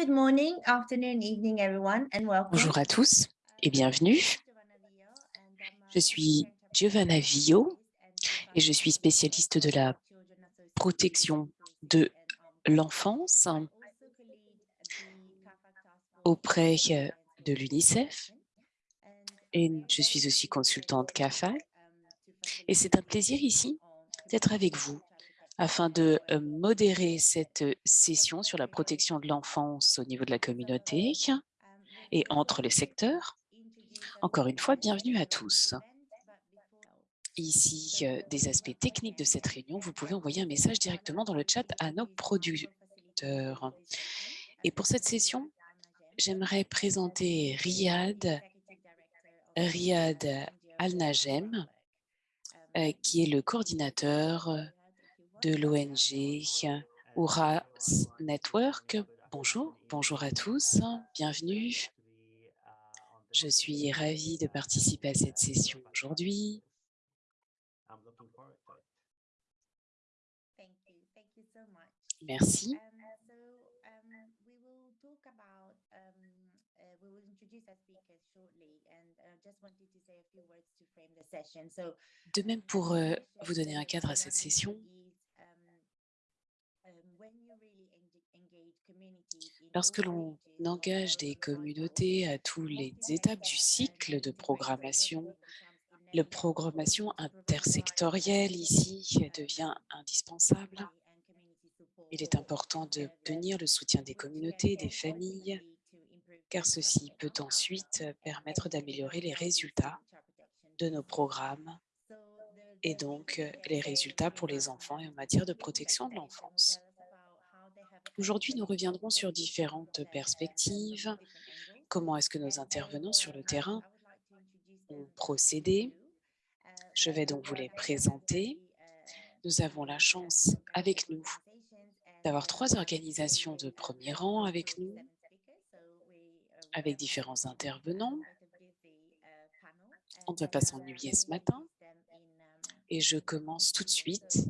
Good morning, afternoon, evening, everyone, and welcome. Bonjour à tous et bienvenue. Je suis Giovanna Vio et je suis spécialiste de la protection de l'enfance auprès de l'UNICEF et je suis aussi consultante CAFA. Et c'est un plaisir ici d'être avec vous afin de modérer cette session sur la protection de l'enfance au niveau de la communauté et entre les secteurs. Encore une fois, bienvenue à tous. Ici, des aspects techniques de cette réunion, vous pouvez envoyer un message directement dans le chat à nos producteurs. Et pour cette session, j'aimerais présenter Riyad, Riyad Al-Najem, qui est le coordinateur de l'ONG Ouras Network. Bonjour, bonjour à tous, bienvenue. Je suis ravie de participer à cette session aujourd'hui. Merci. De même, pour vous donner un cadre à cette session, Lorsque l'on engage des communautés à toutes les étapes du cycle de programmation, la programmation intersectorielle ici devient indispensable. Il est important d'obtenir le soutien des communautés, des familles, car ceci peut ensuite permettre d'améliorer les résultats de nos programmes et donc les résultats pour les enfants et en matière de protection de l'enfance. Aujourd'hui, nous reviendrons sur différentes perspectives. Comment est-ce que nos intervenants sur le terrain ont procédé? Je vais donc vous les présenter. Nous avons la chance avec nous d'avoir trois organisations de premier rang avec nous, avec différents intervenants. On ne va pas s'ennuyer ce matin. Et je commence tout de suite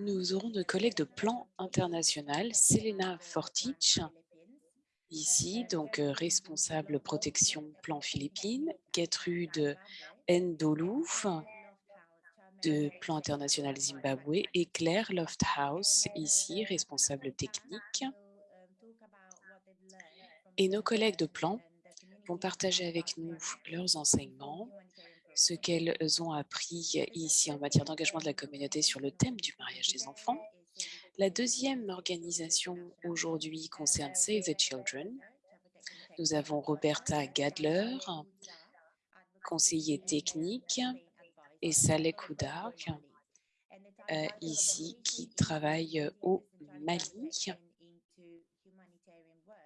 nous aurons nos collègues de Plan International, Selena Fortich, ici, donc euh, responsable protection Plan Philippines, Gertrude Ndolouf, de Plan International Zimbabwe, et Claire Lofthouse, ici, responsable technique. Et nos collègues de Plan vont partager avec nous leurs enseignements, ce qu'elles ont appris ici en matière d'engagement de la communauté sur le thème du mariage des enfants. La deuxième organisation aujourd'hui concerne Save the Children. Nous avons Roberta Gadler, conseiller technique, et Saleh Oudark, euh, ici, qui travaille au Mali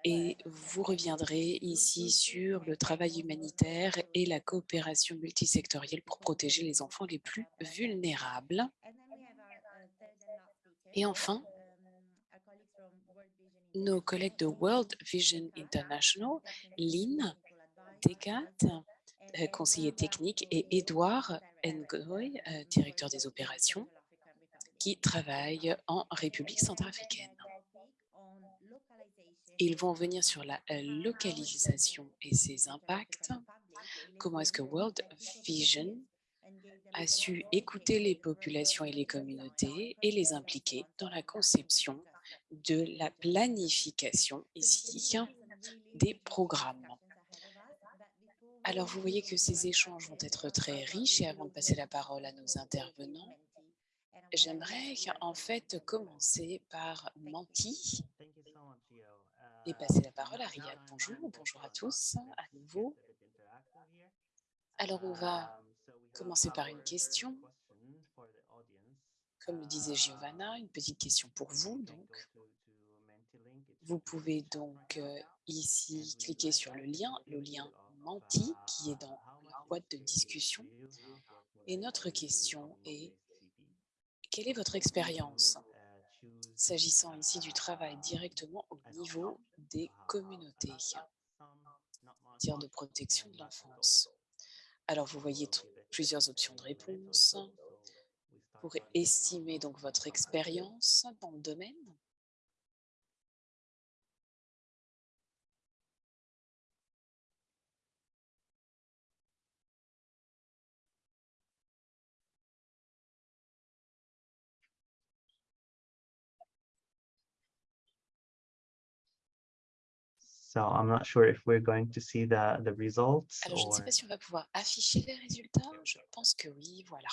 et vous reviendrez ici sur le travail humanitaire et la coopération multisectorielle pour protéger les enfants les plus vulnérables. Et enfin, nos collègues de World Vision International, Lynn Decat, euh, conseiller technique, et Edouard Ngoy, euh, directeur des opérations, qui travaillent en République centrafricaine. Ils vont venir sur la euh, localisation et ses impacts. Comment est-ce que World Vision a su écouter les populations et les communautés et les impliquer dans la conception de la planification ici des programmes? Alors, vous voyez que ces échanges vont être très riches et avant de passer la parole à nos intervenants, j'aimerais en fait commencer par Manti et passer la parole à Riyad. Bonjour, bonjour à tous à nouveau. Alors, on va commencer par une question. Comme le disait Giovanna, une petite question pour vous. Donc, vous pouvez donc euh, ici cliquer sur le lien, le lien Menti qui est dans la boîte de discussion. Et notre question est, quelle est votre expérience s'agissant ici du travail directement au niveau des communautés en matière de protection de l'enfance. Alors, vous voyez plusieurs options de réponse pour estimer donc votre expérience dans le domaine. So I'm not sure if we're going to see the, the results Alors, je ne sais pas si on va pouvoir afficher les résultats. Je pense que oui, voilà.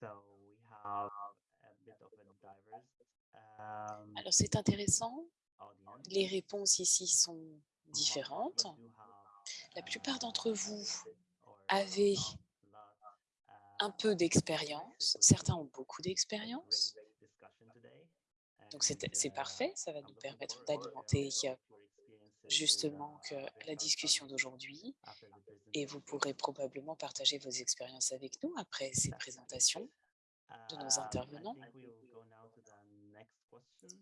so we have a bit of a diverse um, Alors, c'est intéressant. Les réponses ici sont différentes. La plupart uh, d'entre vous avez lot, un uh, peu d'expérience. Certains ont beaucoup d'expérience. Donc, c'est And, c'est uh, parfait. Ça va nous permettre d'alimenter justement que la discussion d'aujourd'hui. Et vous pourrez probablement partager vos expériences avec nous après ces présentations de nos I intervenants.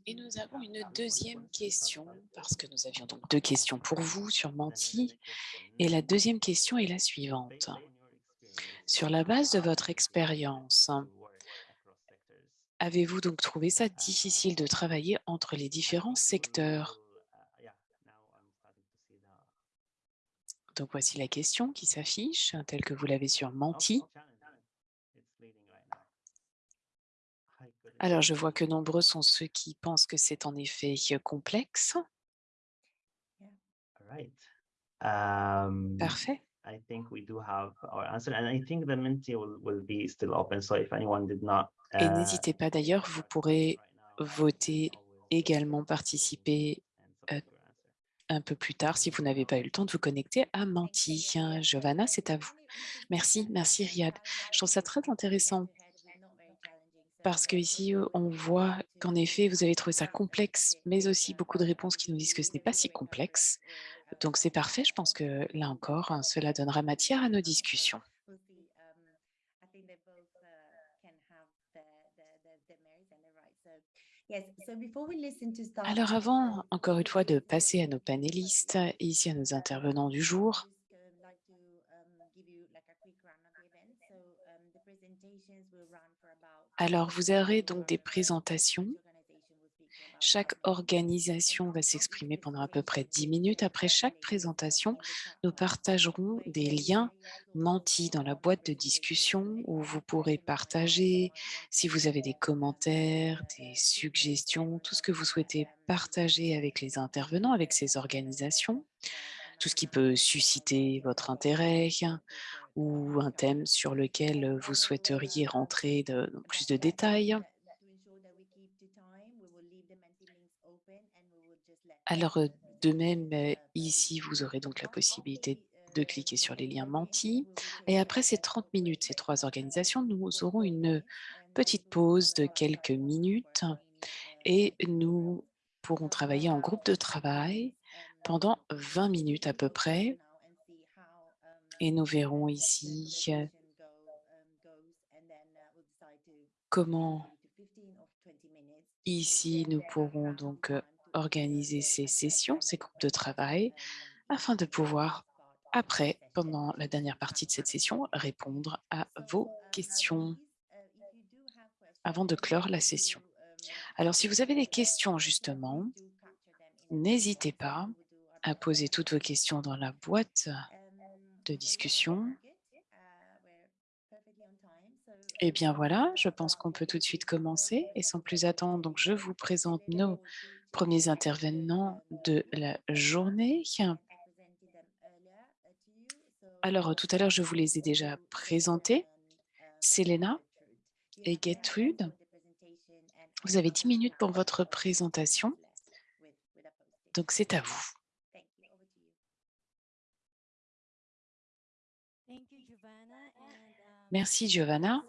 Et nous avons une deuxième question, parce que nous avions donc deux questions pour vous sur Menti. Et la deuxième question est la suivante. Sur la base de votre expérience, avez-vous donc trouvé ça difficile de travailler entre les différents secteurs? Donc voici la question qui s'affiche, telle que vous l'avez sur oh, Menti. Alors je see vois que nombreux sont ceux qui pensent que c'est en effet euh, complexe. All right. Um, Parfait. I think we do have our answer, and I think the will, will be still open. So if anyone did not, Et uh, n'hésitez pas d'ailleurs, vous pourrez voter également participer euh, un peu plus tard si vous n'avez pas eu le temps de vous connecter à Menti. Giovanna, c'est à vous. Merci, merci Riyad. Je trouve ça très intéressant parce qu'ici, on voit qu'en effet, vous avez trouvé ça complexe, mais aussi beaucoup de réponses qui nous disent que ce n'est pas si complexe. Donc c'est parfait, je pense que là encore, hein, cela donnera matière à nos discussions. Alors avant, encore une fois, de passer à nos panélistes et ici à nos intervenants du jour, alors vous aurez donc des présentations. Chaque organisation va s'exprimer pendant à peu près 10 minutes. Après chaque présentation, nous partagerons des liens mentis dans la boîte de discussion où vous pourrez partager si vous avez des commentaires, des suggestions, tout ce que vous souhaitez partager avec les intervenants, avec ces organisations, tout ce qui peut susciter votre intérêt ou un thème sur lequel vous souhaiteriez rentrer dans plus de détails. Alors, de même, ici, vous aurez donc la possibilité de cliquer sur les liens mentis. Et après ces 30 minutes, ces trois organisations, nous aurons une petite pause de quelques minutes et nous pourrons travailler en groupe de travail pendant 20 minutes à peu près. Et nous verrons ici comment ici nous pourrons donc organiser ces sessions, ces groupes de travail, afin de pouvoir, après, pendant la dernière partie de cette session, répondre à vos questions avant de clore la session. Alors, si vous avez des questions, justement, n'hésitez pas à poser toutes vos questions dans la boîte de discussion. Et bien voilà, je pense qu'on peut tout de suite commencer. Et sans plus attendre, donc je vous présente nos premiers intervenants de la journée. Alors, tout à l'heure, je vous les ai déjà présentés. Selena et Gertrude, vous avez 10 minutes pour votre présentation. Donc, c'est à vous. Merci, Giovanna.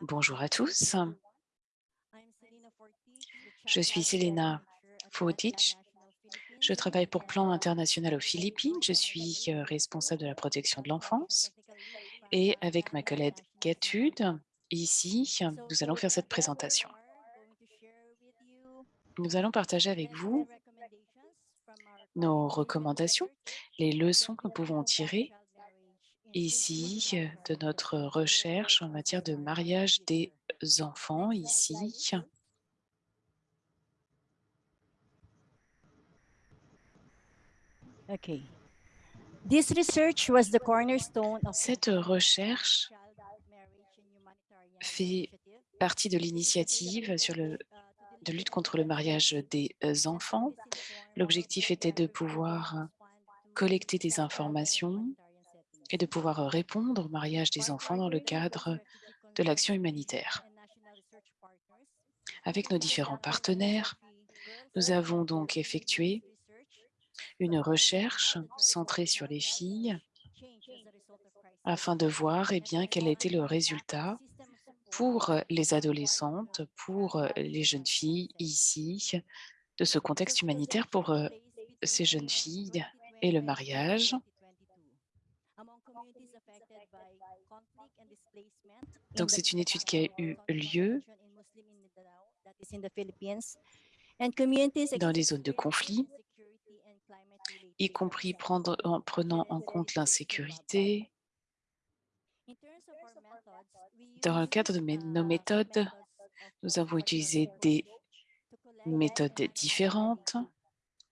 Bonjour à tous. Je suis Selena Fortich. Je travaille pour Plan International aux Philippines. Je suis euh, responsable de la protection de l'enfance. Et avec ma collègue Gertrude, ici, nous allons faire cette présentation. Nous allons partager avec vous nos recommandations, les leçons que nous pouvons tirer ici euh, de notre recherche en matière de mariage des enfants ici. Okay. This research was the cornerstone of Cette recherche fait partie de l'initiative sur le de lutte contre le mariage des enfants. L'objectif était de pouvoir collecter des informations et de pouvoir répondre au mariage des enfants dans le cadre de l'action humanitaire. Avec nos différents partenaires, nous avons donc effectué une recherche centrée sur les filles afin de voir eh bien, quel était le résultat pour les adolescentes, pour les jeunes filles ici, de ce contexte humanitaire pour euh, ces jeunes filles et le mariage. Donc, c'est une étude qui a eu lieu dans les zones de conflit, y compris en prenant en compte l'insécurité. Dans le cadre de nos méthodes, nous avons utilisé des méthodes différentes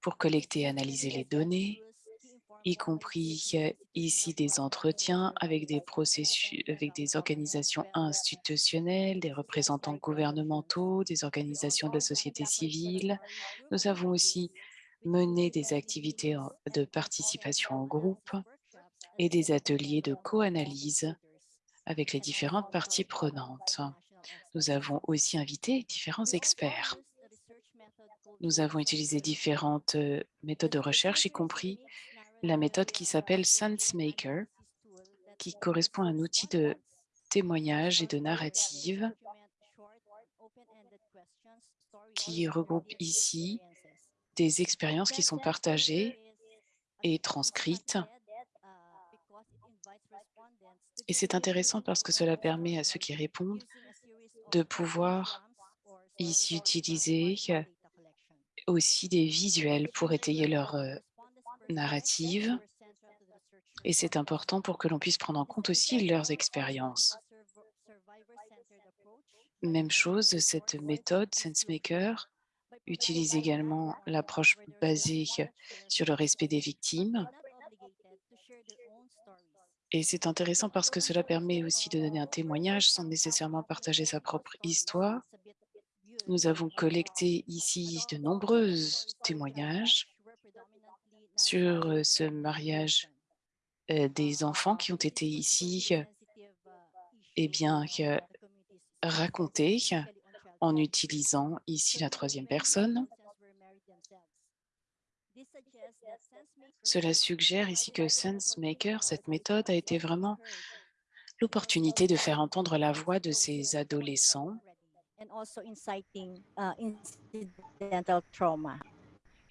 pour collecter et analyser les données, y compris euh, ici des entretiens avec des processus, avec des organisations institutionnelles, des représentants gouvernementaux, des organisations de la société civile. Nous avons aussi mené des activités de participation en groupe et des ateliers de co-analyse avec les différentes parties prenantes. Nous avons aussi invité différents experts. Nous avons utilisé différentes euh, méthodes de recherche, y compris la méthode qui s'appelle SenseMaker, qui correspond à un outil de témoignage et de narrative qui regroupe ici des expériences qui sont partagées et transcrites. Et c'est intéressant parce que cela permet à ceux qui répondent de pouvoir ici utiliser aussi des visuels pour étayer leur euh, narrative. Et c'est important pour que l'on puisse prendre en compte aussi leurs expériences. Même chose, cette méthode SenseMaker utilise également l'approche basée sur le respect des victimes. Et c'est intéressant parce que cela permet aussi de donner un témoignage sans nécessairement partager sa propre histoire. Nous avons collecté ici de nombreux témoignages sur euh, ce mariage euh, des enfants qui ont été ici euh, eh bien, racontés en utilisant ici la troisième personne. Cela suggère ici que SenseMaker, cette méthode, a été vraiment l'opportunité de faire entendre la voix de ces adolescents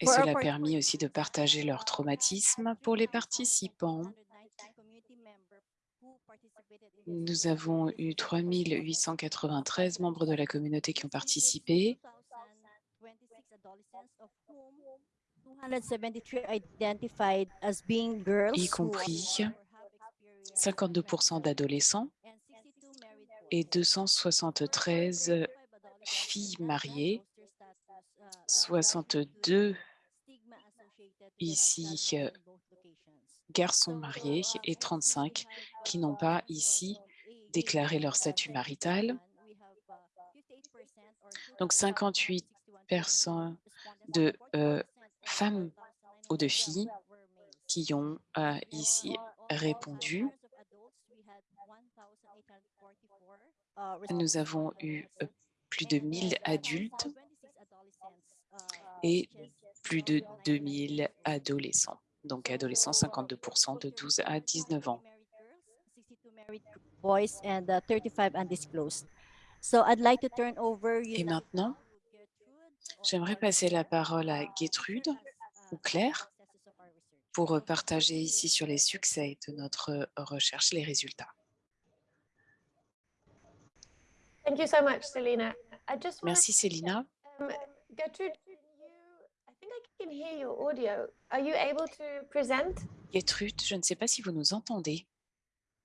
et cela a permis aussi de partager leur traumatisme pour les participants. Nous avons eu 3893 membres de la communauté qui ont participé. 273 identified as being girls Y compris are or have experienced 52% d'adolescents 62 et couples. 273 35 filles mariées, uh, 62 ici, euh, garçons mariés et 35 qui n'ont pas ici déclaré leur statut marital. Donc 58 personnes de euh, femmes ou de filles qui ont euh, ici répondu. Nous avons eu euh, plus de 1000 adultes et plus de 2000 adolescents. Donc adolescents, 52% de 12 à 19 ans. Uh, 35 undisclosed. So I'd like to turn over you Et maintenant, j'aimerais passer la parole à Gertrude ou Claire pour partager ici sur les succès de notre recherche, les résultats. Thank you I think I can hear your audio. Are you able to present? Gertrude, je ne sais pas si vous nous entendez.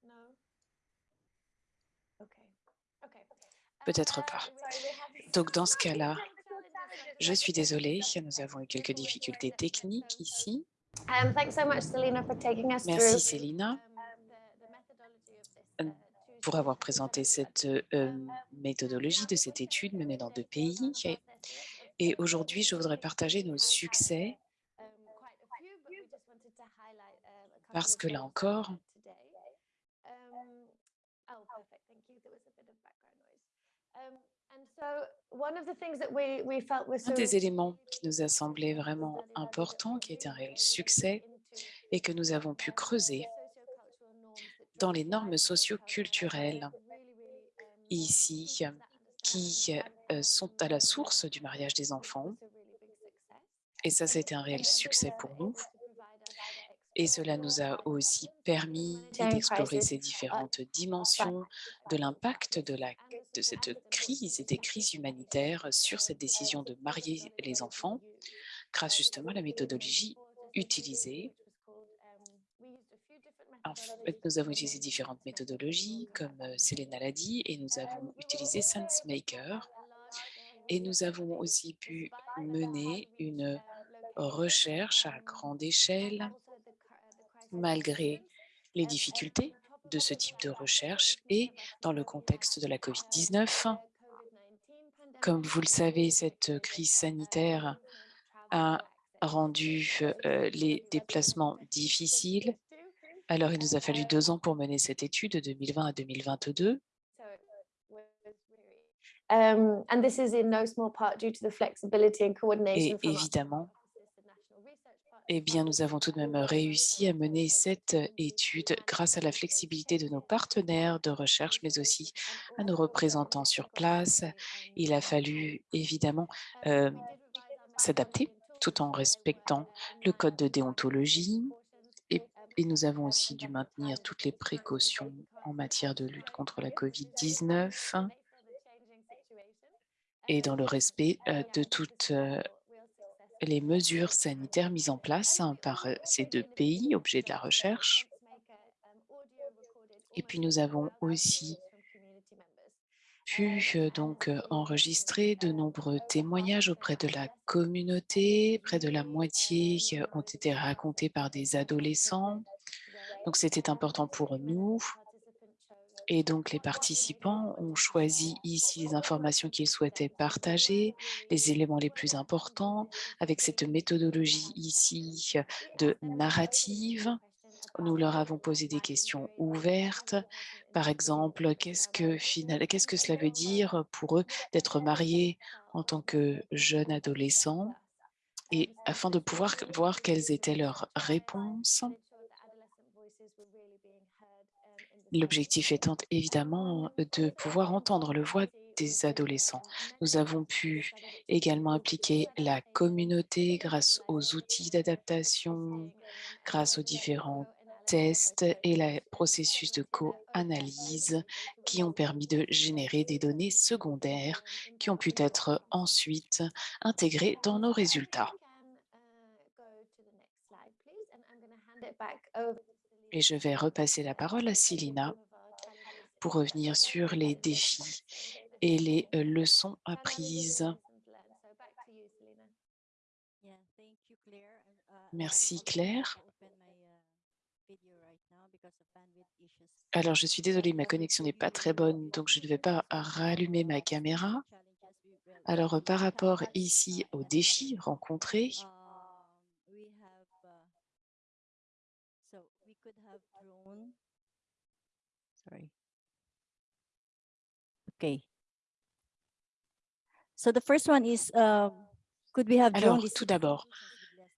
No. Okay. Okay. Peut-être Uh, pas. Donc dans ce cas-là, je suis désolée, nous avons eu quelques difficultés techniques ici. Um, thanks so much, Selena, for taking us Merci Célina um, pour avoir présenté cette euh, méthodologie de cette étude menée dans deux pays. Et, aujourd'hui, je voudrais partager nos succès parce que là encore, un des éléments qui nous a semblé vraiment important, qui est un réel succès et que nous avons pu creuser dans les normes socio-culturelles ici, qui sont à la source du mariage des enfants. Et ça, c'était un réel succès pour nous. Et cela nous a aussi permis d'explorer ces différentes dimensions de l'impact de, la, de cette crise et des crises humanitaires sur cette décision de marier les enfants grâce justement à la méthodologie utilisée. En fait, nous avons utilisé différentes méthodologies comme Selena l'a dit et nous avons utilisé SenseMaker et nous avons aussi pu mener une recherche à grande échelle malgré les difficultés de ce type de recherche et dans le contexte de la COVID-19. Comme vous le savez, cette crise sanitaire a rendu euh, les déplacements difficiles. Alors, il nous a fallu deux ans pour mener cette étude de 2020 à 2022. Et évidemment, eh bien, nous avons tout de même réussi à mener cette étude grâce à la flexibilité de nos partenaires de recherche, mais aussi à nos représentants sur place. Il a fallu évidemment euh, s'adapter tout en respectant le code de déontologie et, nous avons aussi dû maintenir toutes les précautions en matière de lutte contre la COVID-19 et dans le respect euh, de toutes euh, les mesures sanitaires mises en place hein, par ces deux pays, objets de la recherche. Et puis nous avons aussi pu donc enregistrer de nombreux témoignages auprès de la communauté. Près de la moitié ont été racontés par des adolescents. Donc c'était important pour nous et donc, les participants ont choisi ici les informations qu'ils souhaitaient partager, les éléments les plus importants, avec cette méthodologie ici de narrative. Nous leur avons posé des questions ouvertes. Par exemple, qu'est-ce que, qu'est-ce que cela veut dire pour eux d'être mariés en tant que jeunes adolescents? Et afin de pouvoir voir quelles étaient leurs réponses L'objectif étant évidemment de pouvoir entendre le voix des adolescents. Nous avons pu également impliquer la communauté grâce aux outils d'adaptation, grâce aux différents tests et le processus de co-analyse qui ont permis de générer des données secondaires qui ont pu être ensuite intégrées dans nos résultats. Et je vais repasser la parole à Silina pour revenir sur les défis et les euh, leçons apprises. Merci Claire. Alors, je suis désolée, ma connexion n'est pas très bonne, donc je ne vais pas rallumer ma caméra. Alors, par rapport ici aux défis rencontrés, Sorry. Okay. So the first one is, uh, could we have Alors, tout d'abord,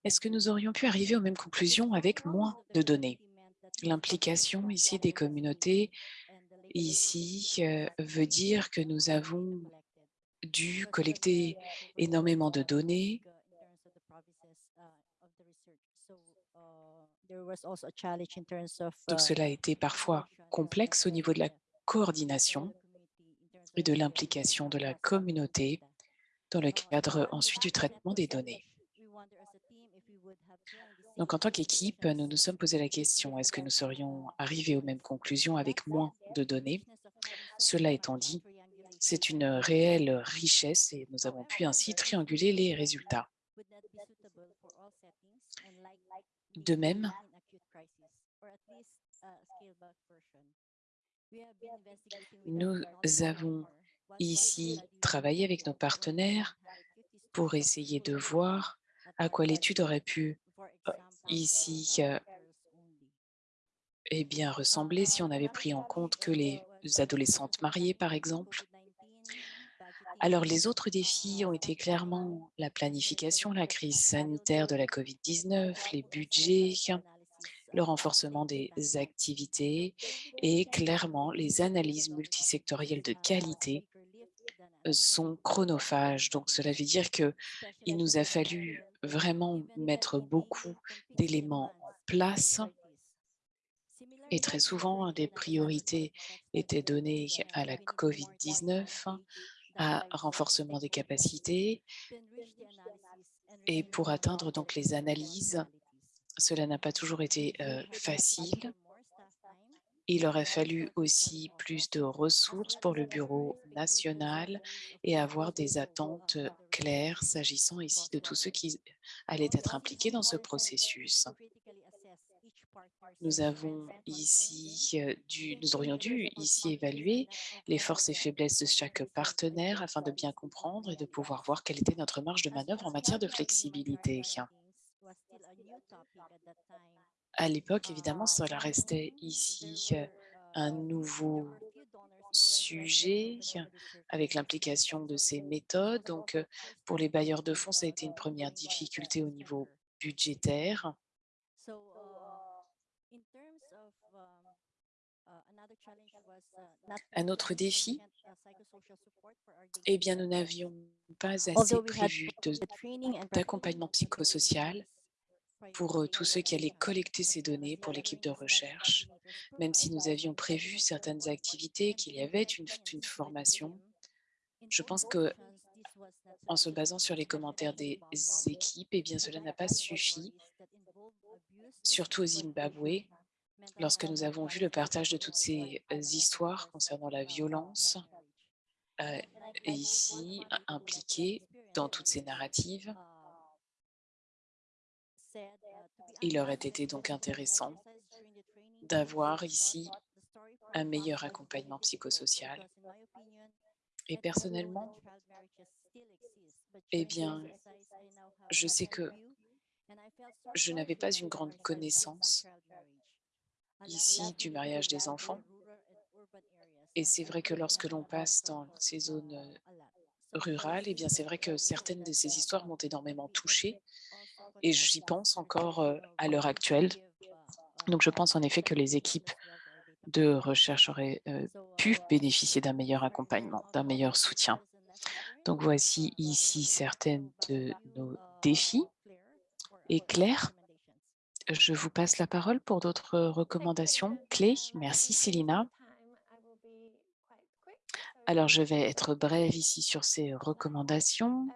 est-ce que nous aurions pu arriver aux mêmes conclusions avec moins de données? L'implication ici des communautés, ici, euh, veut dire que nous avons dû collecter énormément de données donc cela a été parfois complexe au niveau de la coordination et de l'implication de la communauté dans le cadre ensuite du traitement des données. Donc, en tant qu'équipe, nous nous sommes posé la question, est-ce que nous serions arrivés aux mêmes conclusions avec moins de données? Cela étant dit, c'est une réelle richesse et nous avons pu ainsi trianguler les résultats. De même, Nous avons ici travaillé avec nos partenaires pour essayer de voir à quoi l'étude aurait pu ici euh, eh bien, ressembler si on avait pris en compte que les adolescentes mariées, par exemple. Alors, les autres défis ont été clairement la planification, la crise sanitaire de la COVID-19, les budgets, le renforcement des activités et clairement les analyses multisectorielles de qualité sont chronophages. Donc, cela veut dire qu'il nous a fallu vraiment mettre beaucoup d'éléments en place et très souvent, des priorités étaient données à la COVID-19, à renforcement des capacités et pour atteindre donc les analyses, cela n'a pas toujours été euh, facile. Il aurait fallu aussi plus de ressources pour le bureau national et avoir des attentes claires s'agissant ici de tous ceux qui allaient être impliqués dans ce processus. Nous avons ici dû, nous aurions dû ici évaluer les forces et faiblesses de chaque partenaire afin de bien comprendre et de pouvoir voir quelle était notre marge de manœuvre en matière de flexibilité. À l'époque, évidemment, cela restait ici un nouveau sujet avec l'implication de ces méthodes. Donc, pour les bailleurs de fonds, ça a été une première difficulté au niveau budgétaire. Un autre défi, eh bien, nous n'avions pas assez prévu d'accompagnement psychosocial pour tous ceux qui allaient collecter ces données pour l'équipe de recherche, même si nous avions prévu certaines activités, qu'il y avait une, formation. Je pense que en se basant sur les commentaires des équipes, eh bien, cela n'a pas suffi, surtout au Zimbabwe, lorsque nous avons vu le partage de toutes ces histoires concernant la violence, et ici impliquées dans toutes ces narratives, il aurait été donc intéressant d'avoir ici un meilleur accompagnement psychosocial. Et personnellement, eh bien, je sais que je n'avais pas une grande connaissance ici du mariage des enfants. Et c'est vrai que lorsque l'on passe dans ces zones rurales, eh bien c'est vrai que certaines de ces histoires m'ont énormément touchée et j'y pense encore à l'heure actuelle. Donc je pense en effet que les équipes de recherche auraient pu bénéficier d'un meilleur accompagnement, d'un meilleur soutien. Donc voici ici certaines de nos défis. Et Claire, je vous passe la parole pour d'autres recommandations clés. Merci Célina. Alors, je vais être brève ici sur ces recommandations.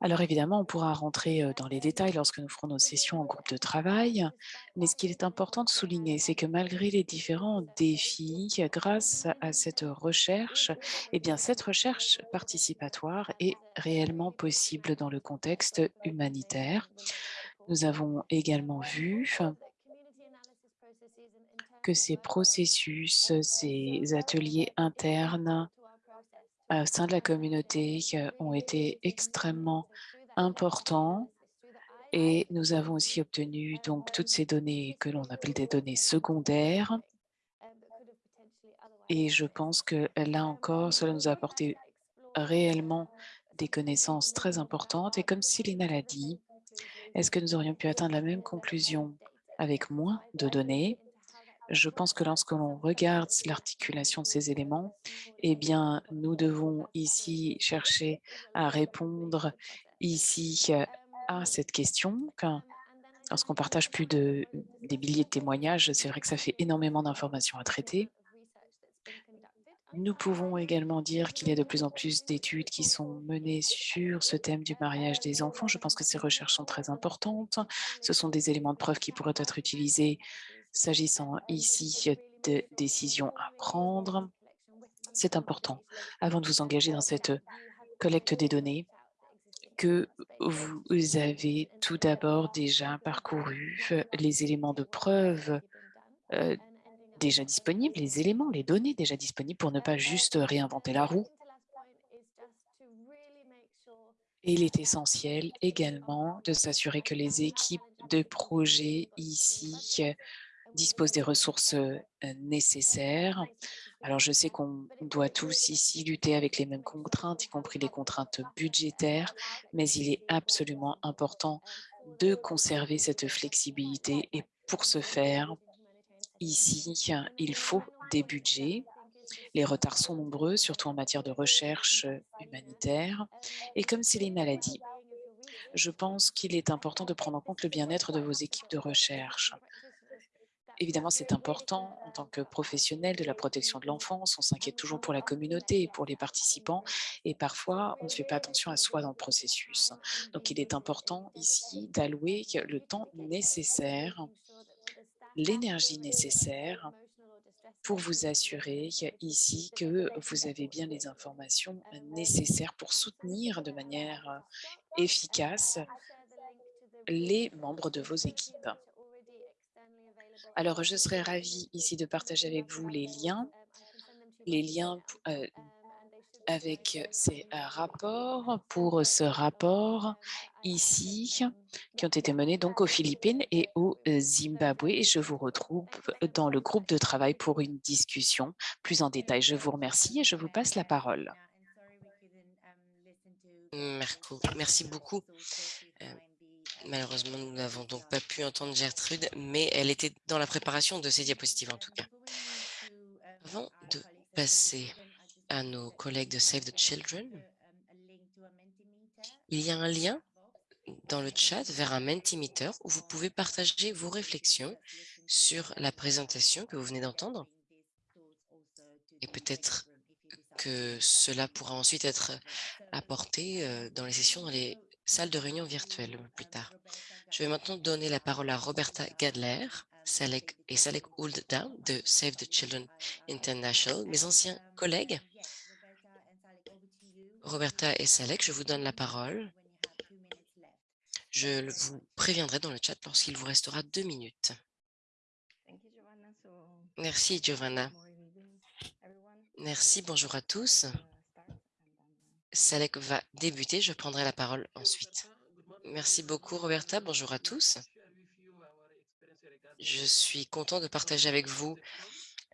Alors évidemment, on pourra rentrer dans les détails lorsque nous ferons nos sessions en groupe de travail, mais ce qu'il est important de souligner, c'est que malgré les différents défis, grâce à cette recherche, eh bien cette recherche participatoire est réellement possible dans le contexte humanitaire. Nous avons également vu que ces processus, ces ateliers internes au sein de la communauté ont été extrêmement importants et nous avons aussi obtenu donc toutes ces données que l'on appelle des données secondaires. Et je pense que là encore, cela nous a apporté réellement des connaissances très importantes. Et comme Céline l'a dit, est-ce que nous aurions pu atteindre la même conclusion avec moins de données? Je pense que lorsque l'on regarde l'articulation de ces éléments, eh bien, nous devons ici chercher à répondre ici euh, à cette question. Lorsqu'on partage plus de des milliers de témoignages, c'est vrai que ça fait énormément d'informations à traiter. Nous pouvons également dire qu'il y a de plus en plus d'études qui sont menées sur ce thème du mariage des enfants. Je pense que ces recherches sont très importantes. Ce sont des éléments de preuve qui pourraient être utilisés S'agissant ici de décisions à prendre, c'est important, avant de vous engager dans cette collecte des données, que vous avez tout d'abord déjà parcouru les éléments de preuve euh, déjà disponibles, les éléments, les données déjà disponibles pour ne pas juste réinventer la roue. Il est essentiel également de s'assurer que les équipes de projet ici disposent des ressources nécessaires. Alors, je sais qu'on doit tous ici lutter avec les mêmes contraintes, y compris les contraintes budgétaires, mais il est absolument important de conserver cette flexibilité. Et pour ce faire, ici, il faut des budgets. Les retards sont nombreux, surtout en matière de recherche humanitaire. Et comme c'est les maladies, je pense qu'il est important de prendre en compte le bien-être de vos équipes de recherche. Évidemment, c'est important en tant que professionnel de la protection de l'enfance. On s'inquiète toujours pour la communauté et pour les participants. Et parfois, on ne fait pas attention à soi dans le processus. Donc, il est important ici d'allouer le temps nécessaire, l'énergie nécessaire pour vous assurer ici que vous avez bien les informations nécessaires pour soutenir de manière efficace les membres de vos équipes. Alors, je serais ravie ici de partager avec vous les liens, les liens euh, avec ces euh, rapports pour ce rapport ici qui ont été menés donc aux Philippines et au euh, Zimbabwe. Et je vous retrouve dans le groupe de travail pour une discussion plus en détail. Je vous remercie et je vous passe la parole. Merci beaucoup. Malheureusement, nous n'avons donc pas pu entendre Gertrude, mais elle était dans la préparation de ces diapositives en tout cas. Avant de passer à nos collègues de Save the Children, il y a un lien dans le chat vers un Mentimeter où vous pouvez partager vos réflexions sur la présentation que vous venez d'entendre. Et peut-être que cela pourra ensuite être apporté euh, dans les sessions, dans les salle de réunion virtuelle plus tard. Je vais maintenant donner la parole à Roberta Gadler Salek et Salek Olddown de Save the Children International, mes anciens collègues. Roberta et Salek, je vous donne la parole. Je vous préviendrai dans le chat lorsqu'il vous restera deux minutes. Merci, Giovanna. Merci, bonjour à tous. Salek va débuter. Je prendrai la parole ensuite. Merci beaucoup, Roberta. Bonjour à tous. Je suis content de partager avec vous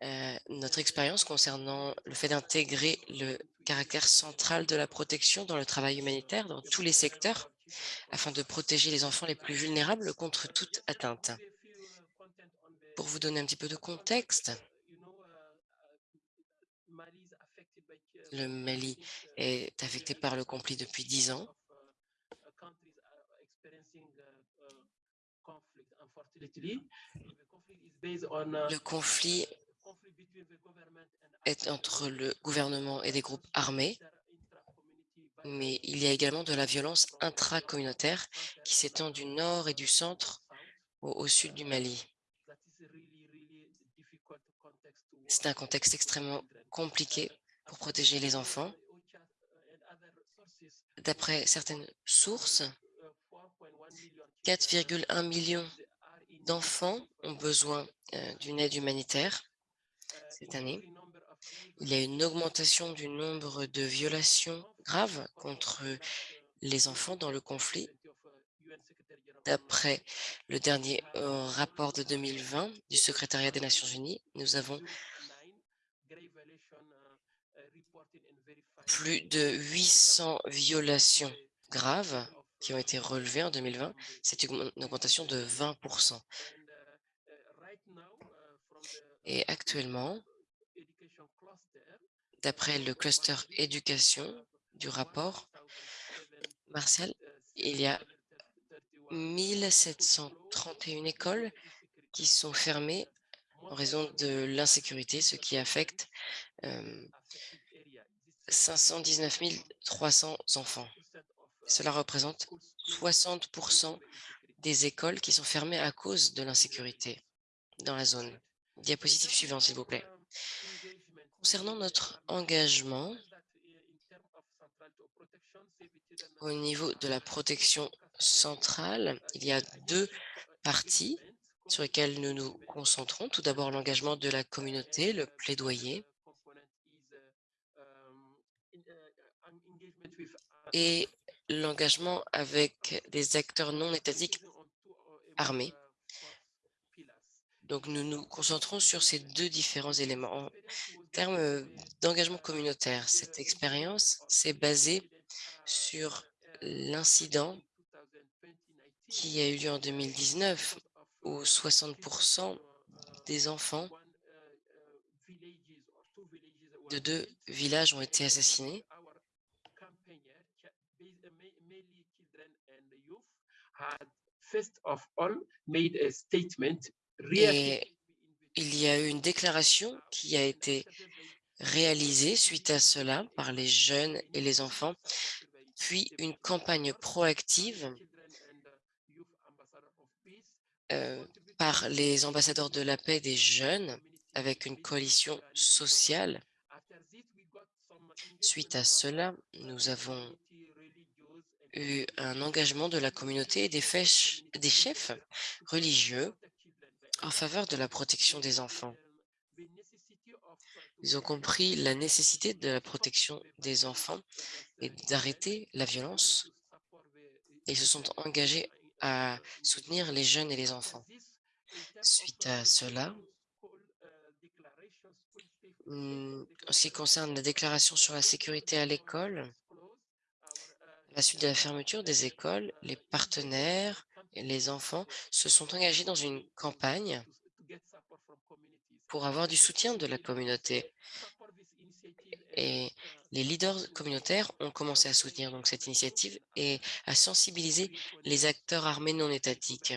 euh, notre expérience concernant le fait d'intégrer le caractère central de la protection dans le travail humanitaire dans tous les secteurs afin de protéger les enfants les plus vulnérables contre toute atteinte. Pour vous donner un petit peu de contexte, Le Mali est affecté par le conflit depuis dix ans. Le conflit est entre le gouvernement et des groupes armés, mais il y a également de la violence intracommunautaire qui s'étend du nord et du centre au, au sud du Mali. C'est un contexte extrêmement compliqué pour protéger les enfants. D'après certaines sources, 4,1 millions d'enfants ont besoin euh, d'une aide humanitaire cette année. Il y a une augmentation du nombre de violations graves contre les enfants dans le conflit. D'après le dernier euh, rapport de 2020 du secrétariat des Nations Unies, nous avons plus de 800 violations graves qui ont été relevées en 2020. C'est une augmentation de 20% Et actuellement, d'après le cluster éducation du rapport, Martial, il y a 1731 écoles qui sont fermées en raison de l'insécurité, ce qui affecte euh, 519 300 enfants. Cela représente 60% des écoles qui sont fermées à cause de l'insécurité dans la zone. Diapositive suivante, s'il vous plaît. Concernant notre engagement, Au niveau de la protection centrale, il y a deux parties sur lesquelles nous nous concentrons. Tout d'abord, l'engagement de la communauté, le plaidoyer. Et l'engagement avec des acteurs non étatiques armés. Donc, nous nous concentrons sur ces deux différents éléments. En termes d'engagement communautaire, cette expérience s'est basée sur l'incident qui a eu lieu en 2019, où 60% des enfants de deux villages ont été assassinés. Et il y a eu une déclaration qui a été réalisée suite à cela par les jeunes et les enfants, puis une campagne proactive euh, par les ambassadeurs de la paix des jeunes avec une coalition sociale. Suite à cela, nous avons eu un engagement de la communauté et des, des chefs religieux en faveur de la protection des enfants. Ils ont compris la nécessité de la protection des enfants et d'arrêter la violence. Et ils se sont engagés à soutenir les jeunes et les enfants. Suite à cela, mmh, en ce qui concerne la déclaration sur la sécurité à l'école, la suite de la fermeture des écoles, les partenaires et les enfants se sont engagés dans une campagne pour avoir du soutien de la communauté. Et les leaders communautaires ont commencé à soutenir donc cette initiative et à sensibiliser les acteurs armés non étatiques.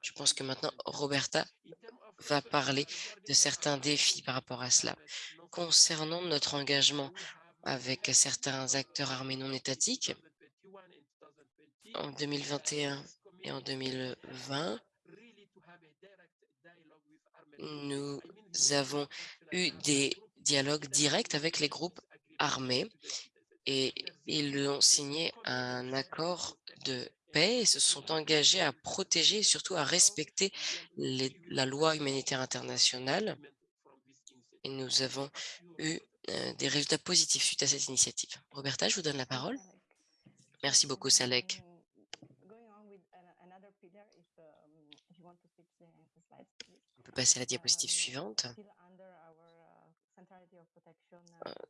Je pense que maintenant, Roberta va parler de certains défis par rapport à cela. Concernant notre engagement avec certains acteurs armés non étatiques, en 2021 et en 2020, nous avons eu des dialogues directs avec les groupes armés et ils ont signé un accord de paix et se sont engagés à protéger et surtout à respecter la loi humanitaire internationale. Et nous avons eu des résultats positifs suite à cette initiative. Roberta, je vous donne la parole. Merci beaucoup, Salek. On peut passer à la diapositive suivante.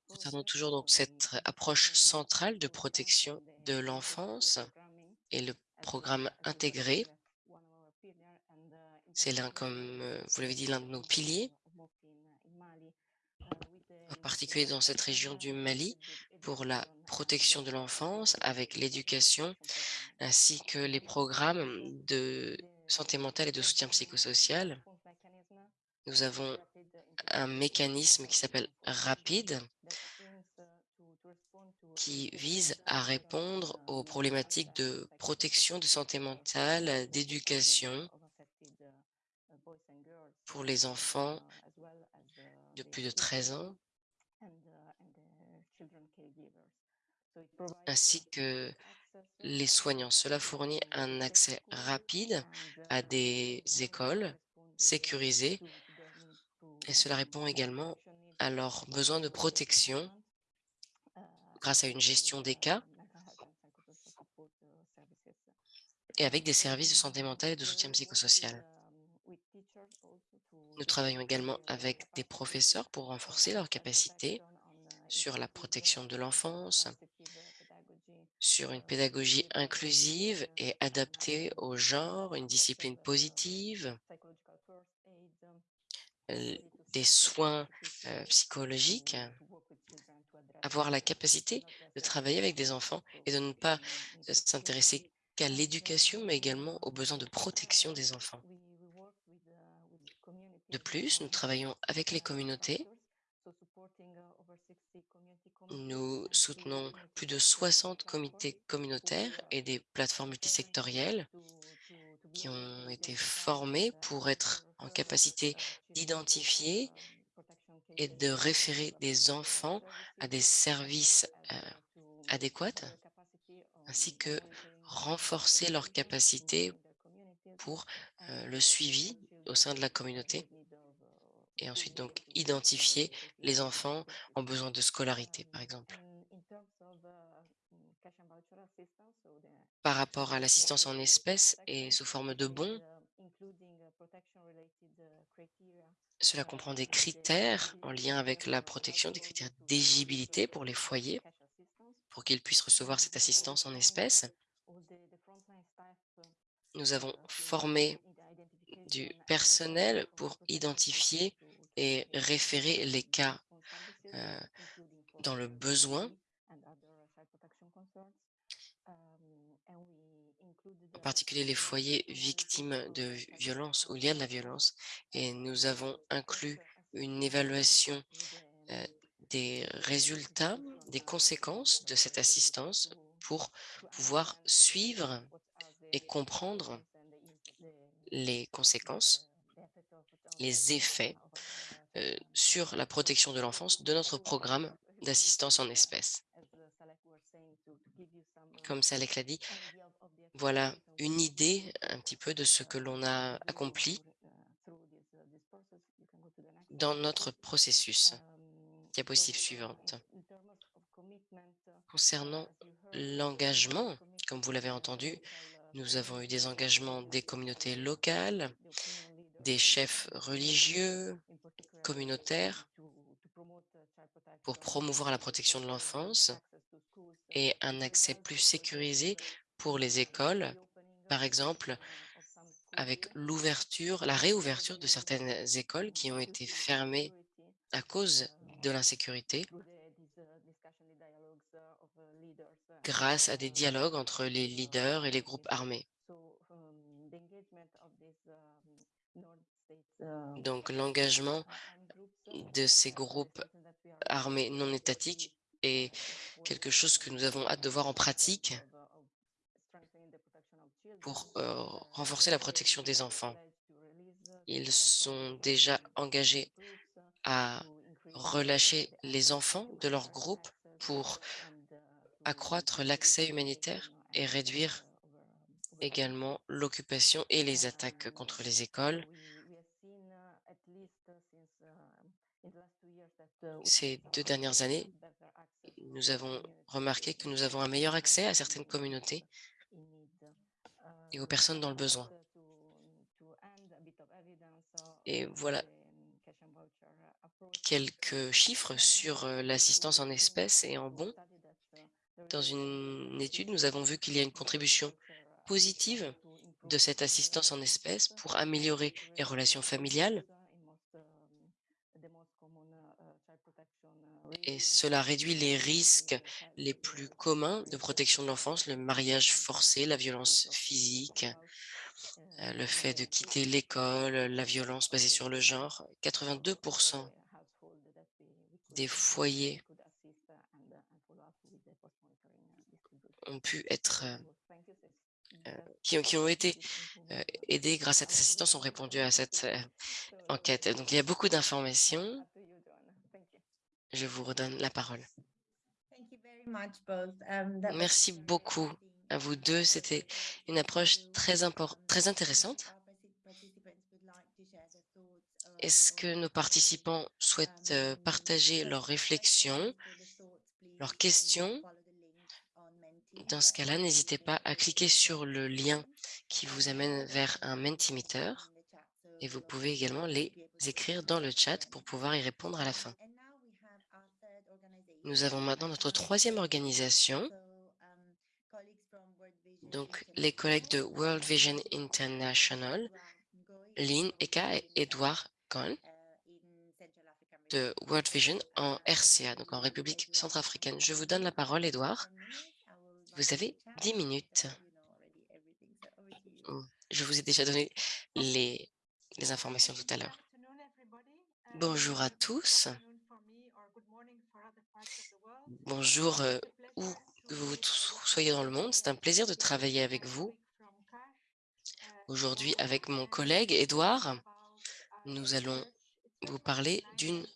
Concernant toujours donc cette approche centrale de protection de l'enfance et le programme intégré, c'est l'un, comme vous l'avez dit, l'un de nos piliers, en particulier dans cette région du Mali, pour la protection de l'enfance avec l'éducation, ainsi que les programmes de santé mentale et de soutien psychosocial. Nous avons un mécanisme qui s'appelle RAPID, qui vise à répondre aux problématiques de protection, de santé mentale, d'éducation pour les enfants de plus de 13 ans, ainsi que les soignants. Cela fournit un accès rapide à des écoles sécurisées et cela répond également à leurs besoins de protection grâce à une gestion des cas et avec des services de santé mentale et de soutien psychosocial. Nous travaillons également avec des professeurs pour renforcer leurs capacités sur la protection de l'enfance, sur une pédagogie inclusive et adaptée au genre, une discipline positive, des soins psychologiques, avoir la capacité de travailler avec des enfants et de ne pas s'intéresser qu'à l'éducation, mais également aux besoins de protection des enfants. De plus, nous travaillons avec les communautés. Nous soutenons plus de 60 comités communautaires et des plateformes multisectorielles qui ont été formés pour être en capacité d'identifier et de référer des enfants à des services adéquats ainsi que renforcer leurs capacités pour euh, le suivi au sein de la communauté et ensuite donc identifier les enfants en besoin de scolarité, par exemple. Par rapport à l'assistance en espèces et sous forme de bons, cela comprend des critères en lien avec la protection, des critères d'éligibilité pour les foyers, pour qu'ils puissent recevoir cette assistance en espèces. Nous avons formé du personnel pour identifier et référer les cas euh, dans le besoin, en particulier les foyers victimes de violence ou liés à de la violence. Et nous avons inclus une évaluation euh, des résultats, des conséquences de cette assistance pour pouvoir suivre et comprendre les conséquences, les effets euh, sur la protection de l'enfance de notre programme d'assistance en espèces. Comme Salek l'a dit, voilà une idée un petit peu de ce que l'on a accompli dans notre processus. Diapositive suivante. Concernant l'engagement, comme vous l'avez entendu, nous avons eu des engagements des communautés locales, des chefs religieux, communautaires, pour promouvoir la protection de l'enfance et un accès plus sécurisé pour les écoles, par exemple avec l'ouverture, la réouverture de certaines écoles qui ont été fermées à cause de l'insécurité. grâce à des dialogues entre les leaders et les groupes armés. Donc l'engagement de ces groupes armés non étatiques est quelque chose que nous avons hâte de voir en pratique pour euh, renforcer la protection des enfants. Ils sont déjà engagés à relâcher les enfants de leur groupe pour accroître l'accès humanitaire et réduire également l'occupation et les attaques contre les écoles. Ces deux dernières années, nous avons remarqué que nous avons un meilleur accès à certaines communautés et aux personnes dans le besoin. Et voilà quelques chiffres sur euh, l'assistance en espèces et en bons. Dans une étude, nous avons vu qu'il y a une contribution positive de cette assistance en espèces pour améliorer les relations familiales et cela réduit les risques les plus communs de protection de l'enfance, le mariage forcé, la violence physique, euh, le fait de quitter l'école, la violence basée sur le genre. 82% des foyers ont pu être euh, qui, ont, qui ont été aidés grâce à cette assistance ont répondu à cette enquête. Donc, il y a beaucoup d'informations. Je vous redonne la parole. Um, Merci beaucoup à vous deux. C'était une approche très, très intéressante. Est-ce que nos participants souhaitent euh, partager leurs réflexions, leurs questions? Dans ce cas-là, n'hésitez pas à cliquer sur le lien qui vous amène vers un Mentimeter et vous pouvez également les écrire dans le chat pour pouvoir y répondre à la fin. Nous avons maintenant notre troisième organisation. Donc, les collègues de World Vision International, Lynn Eka et Edouard Cohn de World Vision en RCA, donc en République centrafricaine. Je vous donne la parole, Edouard. Vous avez 10 minutes. Je vous ai déjà donné les, les informations tout à l'heure. Bonjour à tous. Bonjour, euh, où que vous soyez dans le monde. C'est un plaisir de travailler avec vous. Aujourd'hui, avec mon collègue Edouard, nous allons vous parler d'une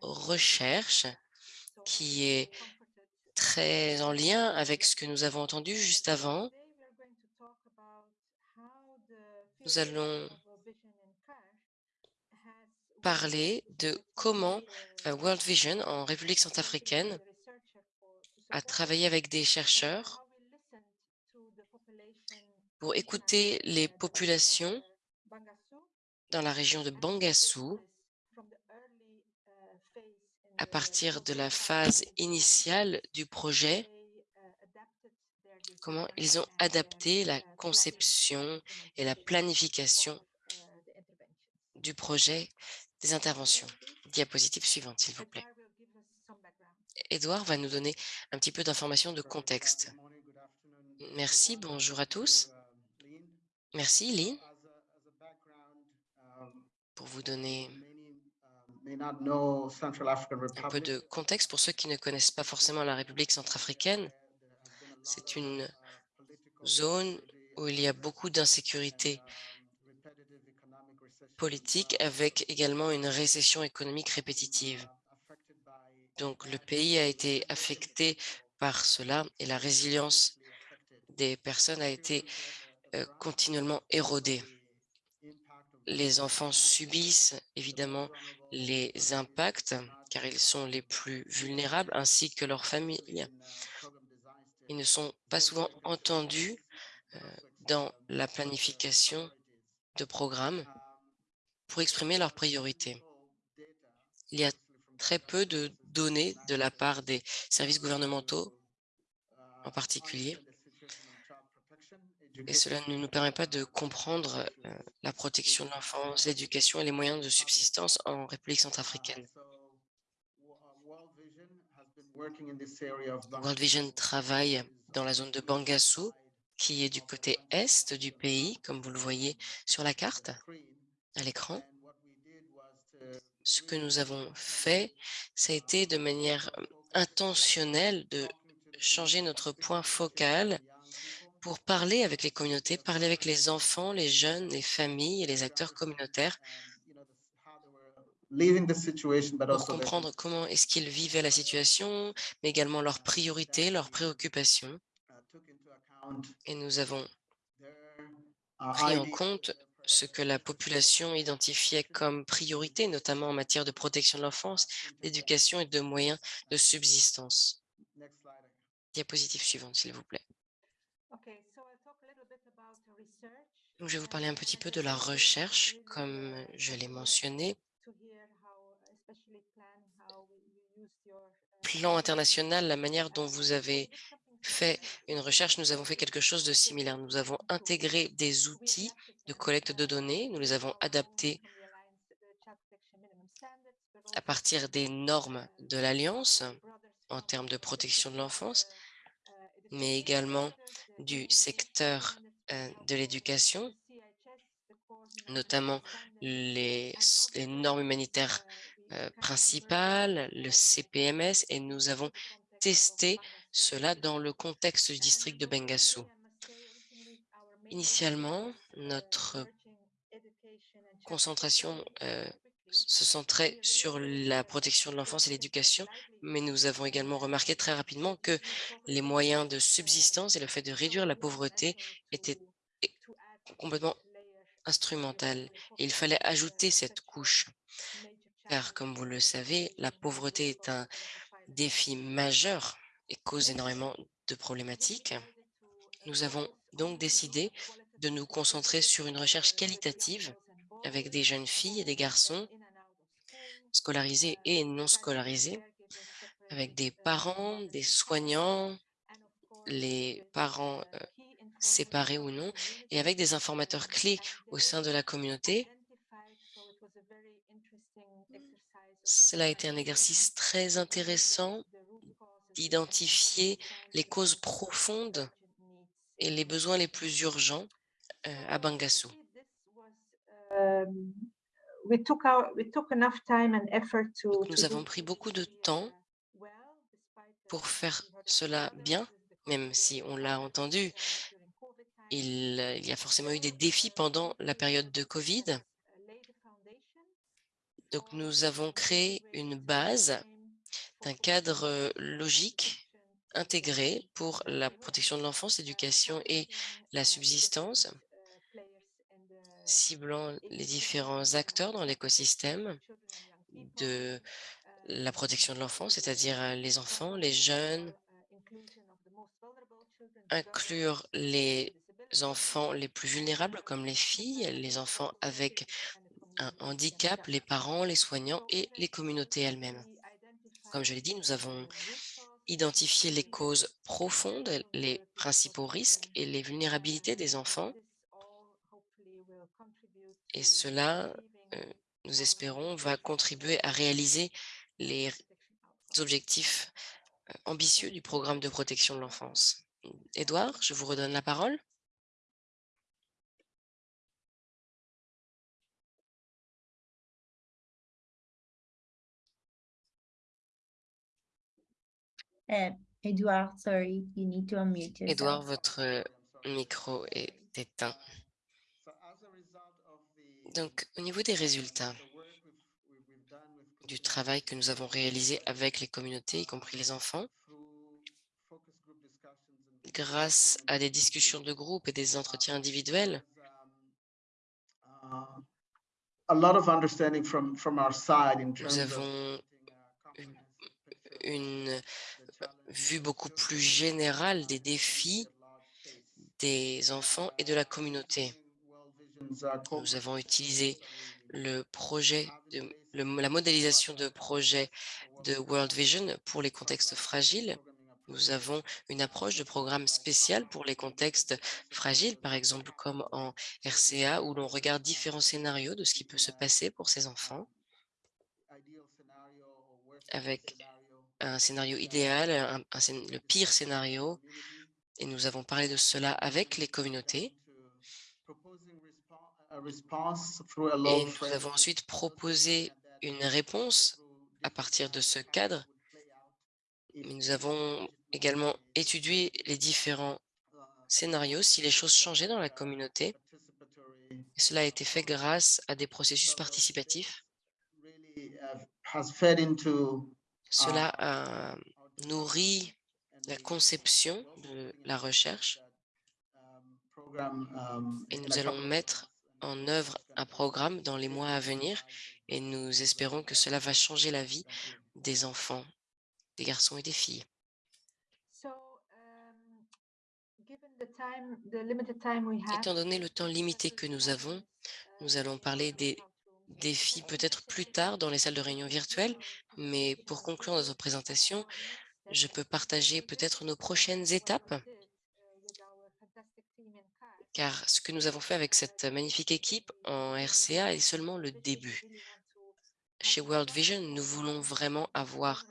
recherche qui est très en lien avec ce que nous avons entendu juste avant. Nous allons parler de comment euh, World Vision en République centrafricaine a travaillé avec des chercheurs pour écouter les populations dans la région de Bangassou à partir de la phase initiale du projet, comment ils ont adapté la conception et la planification du projet des interventions. Diapositive suivante, s'il vous plaît. Edouard va nous donner un petit peu d'informations de contexte. Merci, bonjour à tous. Merci, Lynn, pour vous donner un peu de contexte pour ceux qui ne connaissent pas forcément la République centrafricaine. C'est une zone où il y a beaucoup d'insécurité politique avec également une récession économique répétitive. Donc le pays a été affecté par cela et la résilience des personnes a été euh, continuellement érodée. Les enfants subissent évidemment les impacts car ils sont les plus vulnérables ainsi que leurs familles. Ils ne sont pas souvent entendus euh, dans la planification de programmes pour exprimer leurs priorités. Il y a très peu de données de la part des services gouvernementaux en particulier, et cela ne nous permet pas de comprendre euh, la protection de l'enfance, l'éducation et les moyens de subsistance en République centrafricaine. World Vision travaille dans la zone de Bangassou, qui est du côté est du pays, comme vous le voyez sur la carte à l'écran. Ce que nous avons fait, ça a été de manière intentionnelle de changer notre point focal pour parler avec les communautés, parler avec les enfants, les jeunes, les familles et les acteurs communautaires pour comprendre comment est-ce qu'ils vivaient la situation, mais également leurs priorités, leurs préoccupations. Et nous avons pris en compte ce que la population identifiait comme priorité, notamment en matière de protection de l'enfance, d'éducation et de moyens de subsistance. Diapositive suivante, s'il vous plaît. Donc, je vais vous parler un petit peu de la recherche, comme je l'ai mentionné. Plan international, la manière dont vous avez fait une recherche, nous avons fait quelque chose de similaire. Nous avons intégré des outils de collecte de données, nous les avons adaptés à partir des normes de l'Alliance en termes de protection de l'enfance, mais également du secteur euh, de l'éducation, notamment les, normes humanitaires euh, principales, le CPMS, et nous avons testé cela dans le contexte du district de Bengassou. Initialement, notre concentration euh, se centrait sur la protection de l'enfance et l'éducation, mais nous avons également remarqué très rapidement que les moyens de subsistance et le fait de réduire la pauvreté étaient complètement instrumental. il fallait ajouter cette couche, car comme vous le savez, la pauvreté est un défi majeur et cause énormément de problématiques. Nous avons donc décidé de nous concentrer sur une recherche qualitative avec des jeunes filles et des garçons scolarisés et non scolarisés, avec des parents, des soignants, les parents euh, séparés ou non, et avec des informateurs clés au sein de la communauté. Cela a été un exercice très intéressant d'identifier les causes profondes et les besoins les plus urgents euh, à Bangassou. Nous avons pris beaucoup de temps pour faire cela bien, même si on l'a entendu, il, il, y a forcément eu des défis pendant la période de Covid. Donc, nous avons créé une base d'un cadre logique intégrés pour la protection de l'enfance, l'éducation et la subsistance, ciblant les différents acteurs dans l'écosystème de la protection de l'enfance, c'est-à-dire euh, les enfants, les jeunes, inclure les enfants les plus vulnérables comme les filles, les enfants avec un handicap, les parents, les soignants et les communautés elles-mêmes. Comme je l'ai dit, nous avons identifié les causes profondes, les principaux risques et les vulnérabilités des enfants. Et cela, euh, nous espérons, va contribuer à réaliser les objectifs euh, ambitieux du programme de protection de l'enfance. Édouard, je vous redonne la parole. Uh, Edward, sorry, you need to unmute yourself. Édouard, votre euh, micro est éteint. Donc, au niveau des résultats du travail que nous avons réalisé avec les communautés, y compris les enfants, grâce à des discussions de groupe et des entretiens individuels, nous avons une vue beaucoup plus générale des défis des enfants et de la communauté. Nous avons utilisé le projet, de, la modélisation de projets de World Vision pour les contextes fragiles. Nous avons une approche de programme spécial pour les contextes fragiles, par exemple comme en RCA, où l'on regarde différents scénarios de ce qui peut se passer pour ces enfants, avec un scénario idéal, le pire scénario, et nous avons parlé de cela avec les communautés. to proposing respo- a response through a Et nous avons ensuite proposé une réponse à partir de ce cadre, mais nous avons également étudié les différents scénarios si les choses changeaient dans la communauté. Et cela a été fait grâce à des processus participatifs. Cela a nourri la conception de la recherche um, et nous allons mettre en œuvre un programme dans les mois à venir et nous espérons que cela va changer la vie des enfants, des garçons et des filles. Um, Étant donné le temps limité que nous avons, nous allons parler des défis peut-être plus tard dans les salles de réunion virtuelles, mais pour conclure notre présentation, je peux partager peut-être nos prochaines étapes, car ce que nous avons fait avec cette magnifique équipe en RCA est seulement le début. Chez World Vision, nous voulons vraiment avoir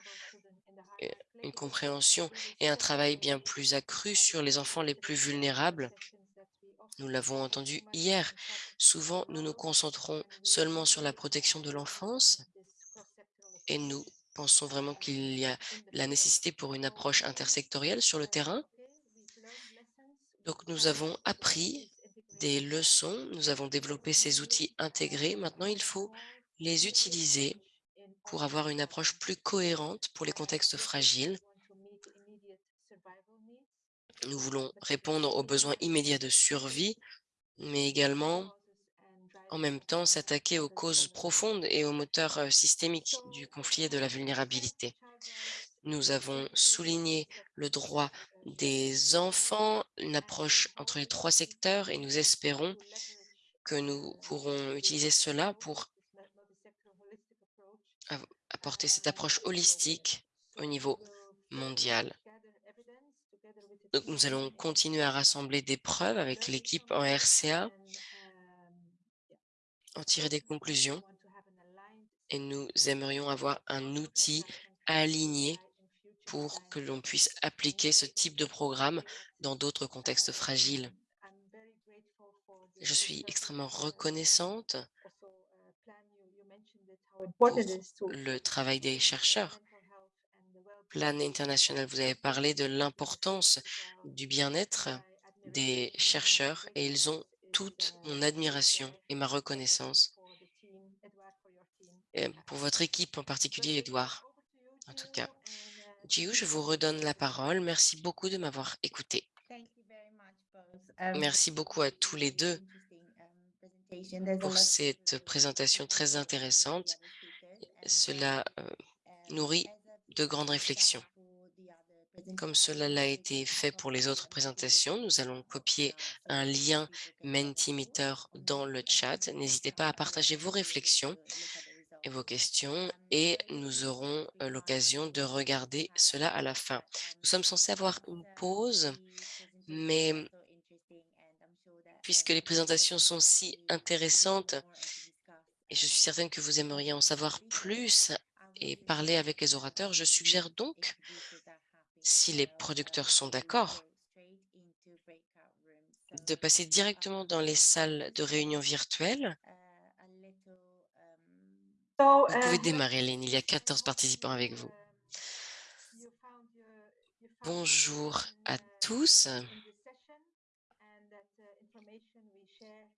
euh, une compréhension et un travail bien plus accru sur les enfants les plus vulnérables. Nous l'avons entendu hier. Souvent, nous nous concentrons seulement sur la protection de l'enfance et nous pensons vraiment qu'il y a la nécessité pour une approche intersectorielle sur le terrain. Donc, nous avons appris des leçons, nous avons développé ces outils intégrés. Maintenant, il faut les utiliser pour avoir une approche plus cohérente pour les contextes fragiles. Nous voulons répondre aux besoins immédiats de survie, mais également, en même temps, s'attaquer aux causes profondes et aux moteurs euh, systémiques du conflit et de la vulnérabilité. Nous avons souligné le droit des enfants, une approche entre les trois secteurs et nous espérons que nous pourrons utiliser cela pour apporter cette approche holistique au niveau mondial. Nous allons continuer à rassembler des preuves avec l'équipe en RCA, en tirer des conclusions et nous aimerions avoir un outil aligné pour que l'on puisse appliquer ce type de programme dans d'autres contextes fragiles. Je suis extrêmement reconnaissante pour le travail des chercheurs. Plan International, vous avez parlé de l'importance du bien-être des chercheurs et ils ont toute mon admiration et ma reconnaissance. Et pour votre équipe en particulier, Edouard, en tout cas. Jiu, je vous redonne la parole. Merci beaucoup de m'avoir écouté. Um, Merci beaucoup à tous les deux um, pour cette présentation très intéressante. Cela euh, nourrit de grandes réflexions. Comme cela l'a été fait pour les autres présentations, nous allons copier un lien Mentimeter dans le chat. N'hésitez pas à partager vos réflexions et vos questions et nous aurons euh, l'occasion de regarder cela à la fin. Nous sommes censés avoir une pause, mais puisque les présentations sont si intéressantes et je suis certaine que vous aimeriez en savoir plus et parler avec les orateurs, je suggère donc, si les producteurs sont d'accord, de passer directement dans les salles de réunion virtuelles. Vous pouvez démarrer, Hélène. Il y a 14 participants avec vous. Bonjour à tous.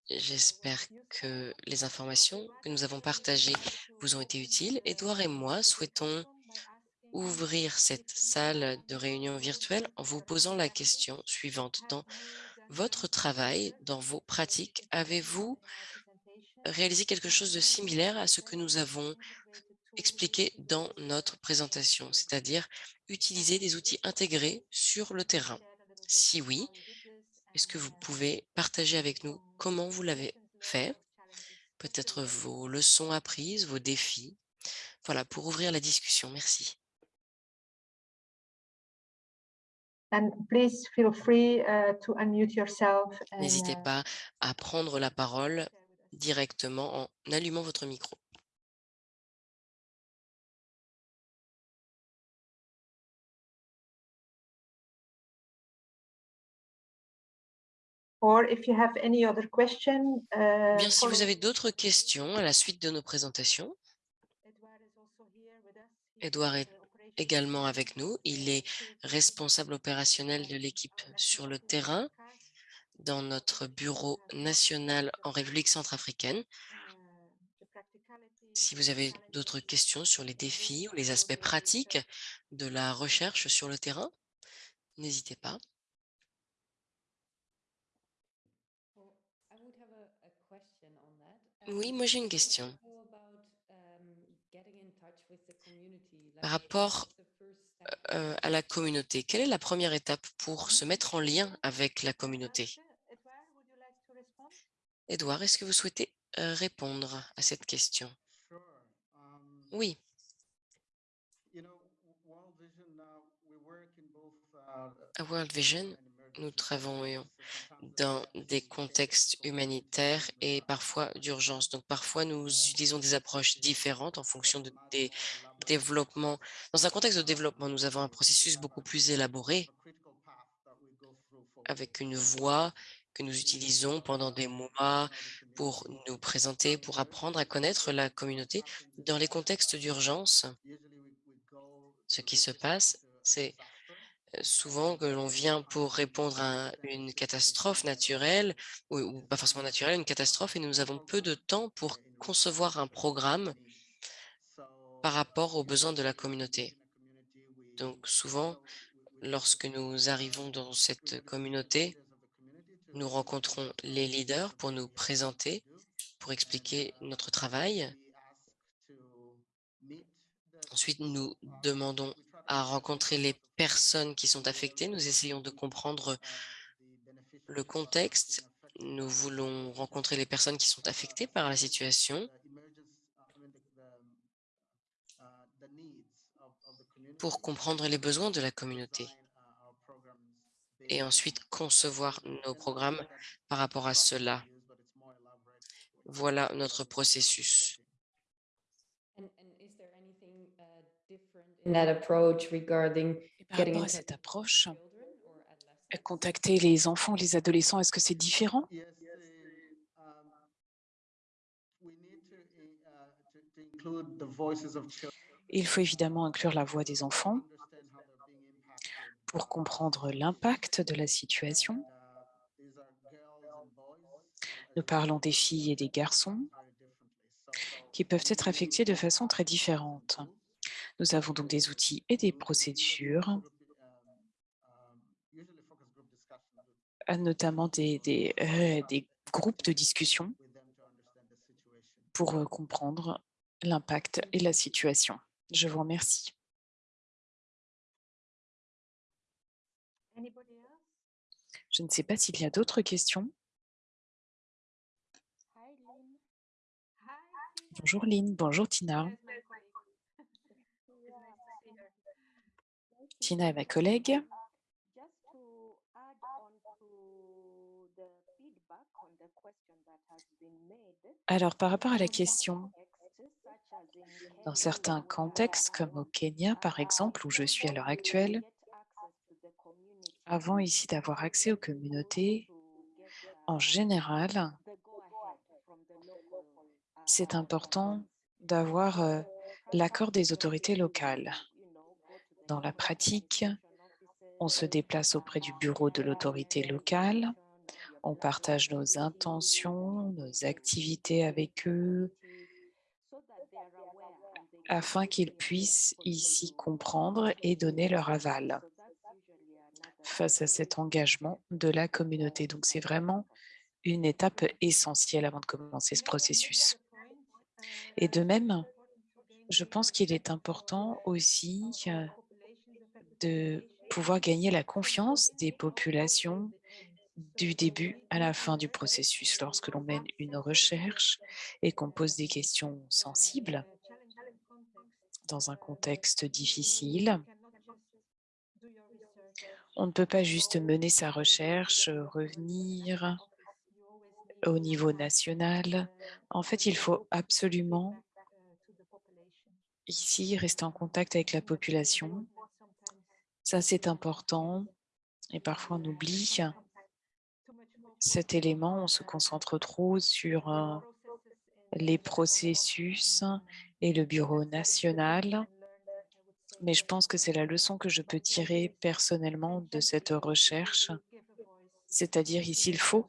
J'espère que les informations que nous avons partagées vous ont été utiles. Édouard et moi souhaitons ouvrir cette salle de réunion virtuelle en vous posant la question suivante. Dans votre travail, dans vos pratiques, avez-vous réalisé quelque chose de similaire à ce que nous avons expliqué dans notre présentation, c'est-à-dire utiliser des outils intégrés sur le terrain Si oui, est-ce que vous pouvez partager avec nous comment vous l'avez fait? Peut-être vos leçons apprises, vos défis. Voilà, pour ouvrir la discussion. Merci. N'hésitez pas à prendre la parole directement en allumant votre micro. Bien, si vous avez d'autres questions à la suite de nos présentations, Edouard est également avec nous. Il est responsable opérationnel de l'équipe sur le terrain dans notre bureau national en République centrafricaine. Si vous avez d'autres questions sur les défis ou les aspects pratiques de la recherche sur le terrain, n'hésitez pas. Oui, moi j'ai une question. Par rapport euh, à la communauté, quelle est la première étape pour se mettre en lien avec la communauté? Edouard, est-ce que vous souhaitez répondre à cette question? Oui. À World Vision, nous travaillons dans des contextes humanitaires et parfois d'urgence. Donc, parfois, nous utilisons des approches différentes en fonction de, des développements. Dans un contexte de développement, nous avons un processus beaucoup plus élaboré avec une voie que nous utilisons pendant des mois pour nous présenter, pour apprendre à connaître la communauté. Dans les contextes d'urgence, ce qui se passe, c'est souvent que l'on vient pour répondre à une catastrophe naturelle, ou, pas forcément naturelle, une catastrophe, et nous avons peu de temps pour concevoir un programme par rapport aux besoins de la communauté. Donc souvent, lorsque nous arrivons dans cette communauté, nous rencontrons les leaders pour nous présenter, pour expliquer notre travail. Ensuite, nous demandons à rencontrer les personnes qui sont affectées. Nous essayons de comprendre le contexte. Nous voulons rencontrer les personnes qui sont affectées par la situation pour comprendre les besoins de la communauté et ensuite concevoir nos programmes par rapport à cela. Voilà notre processus. Et par rapport à cette approche, contacter les enfants, les adolescents, est-ce que c'est différent? Il faut évidemment inclure la voix des enfants pour comprendre l'impact de la situation. Nous parlons des filles et des garçons qui peuvent être affectés de façon très différente. Nous avons donc des outils et des procédures, euh, notamment euh, des groupes de discussion pour euh, comprendre l'impact et la situation. Je vous remercie. Je ne sais pas s'il y a d'autres questions. Bonjour Lynn, bonjour Tina. Tina est ma collègue. Alors, par rapport à la question, dans certains contextes, comme au Kenya, par exemple, où je suis à l'heure actuelle, avant ici d'avoir accès aux communautés, en général, c'est important d'avoir euh, l'accord des autorités locales. Dans la pratique, on se déplace auprès du bureau de l'autorité locale, on partage nos intentions, nos activités avec eux, afin qu'ils puissent ici comprendre et donner leur aval face à cet engagement de la communauté. Donc, c'est vraiment une étape essentielle avant de commencer ce processus. Et de même, je pense qu'il est important aussi euh, de pouvoir gagner la confiance des populations du début à la fin du processus. Lorsque l'on mène une recherche et qu'on pose des questions sensibles dans un contexte difficile, on ne peut pas juste mener sa recherche, revenir au niveau national. En fait, il faut absolument ici rester en contact avec la population. Ça, c'est important. Et parfois, on oublie cet élément. On se concentre trop sur euh, les processus et le bureau national. Mais je pense que c'est la leçon que je peux tirer personnellement de cette recherche. C'est-à-dire ici, il faut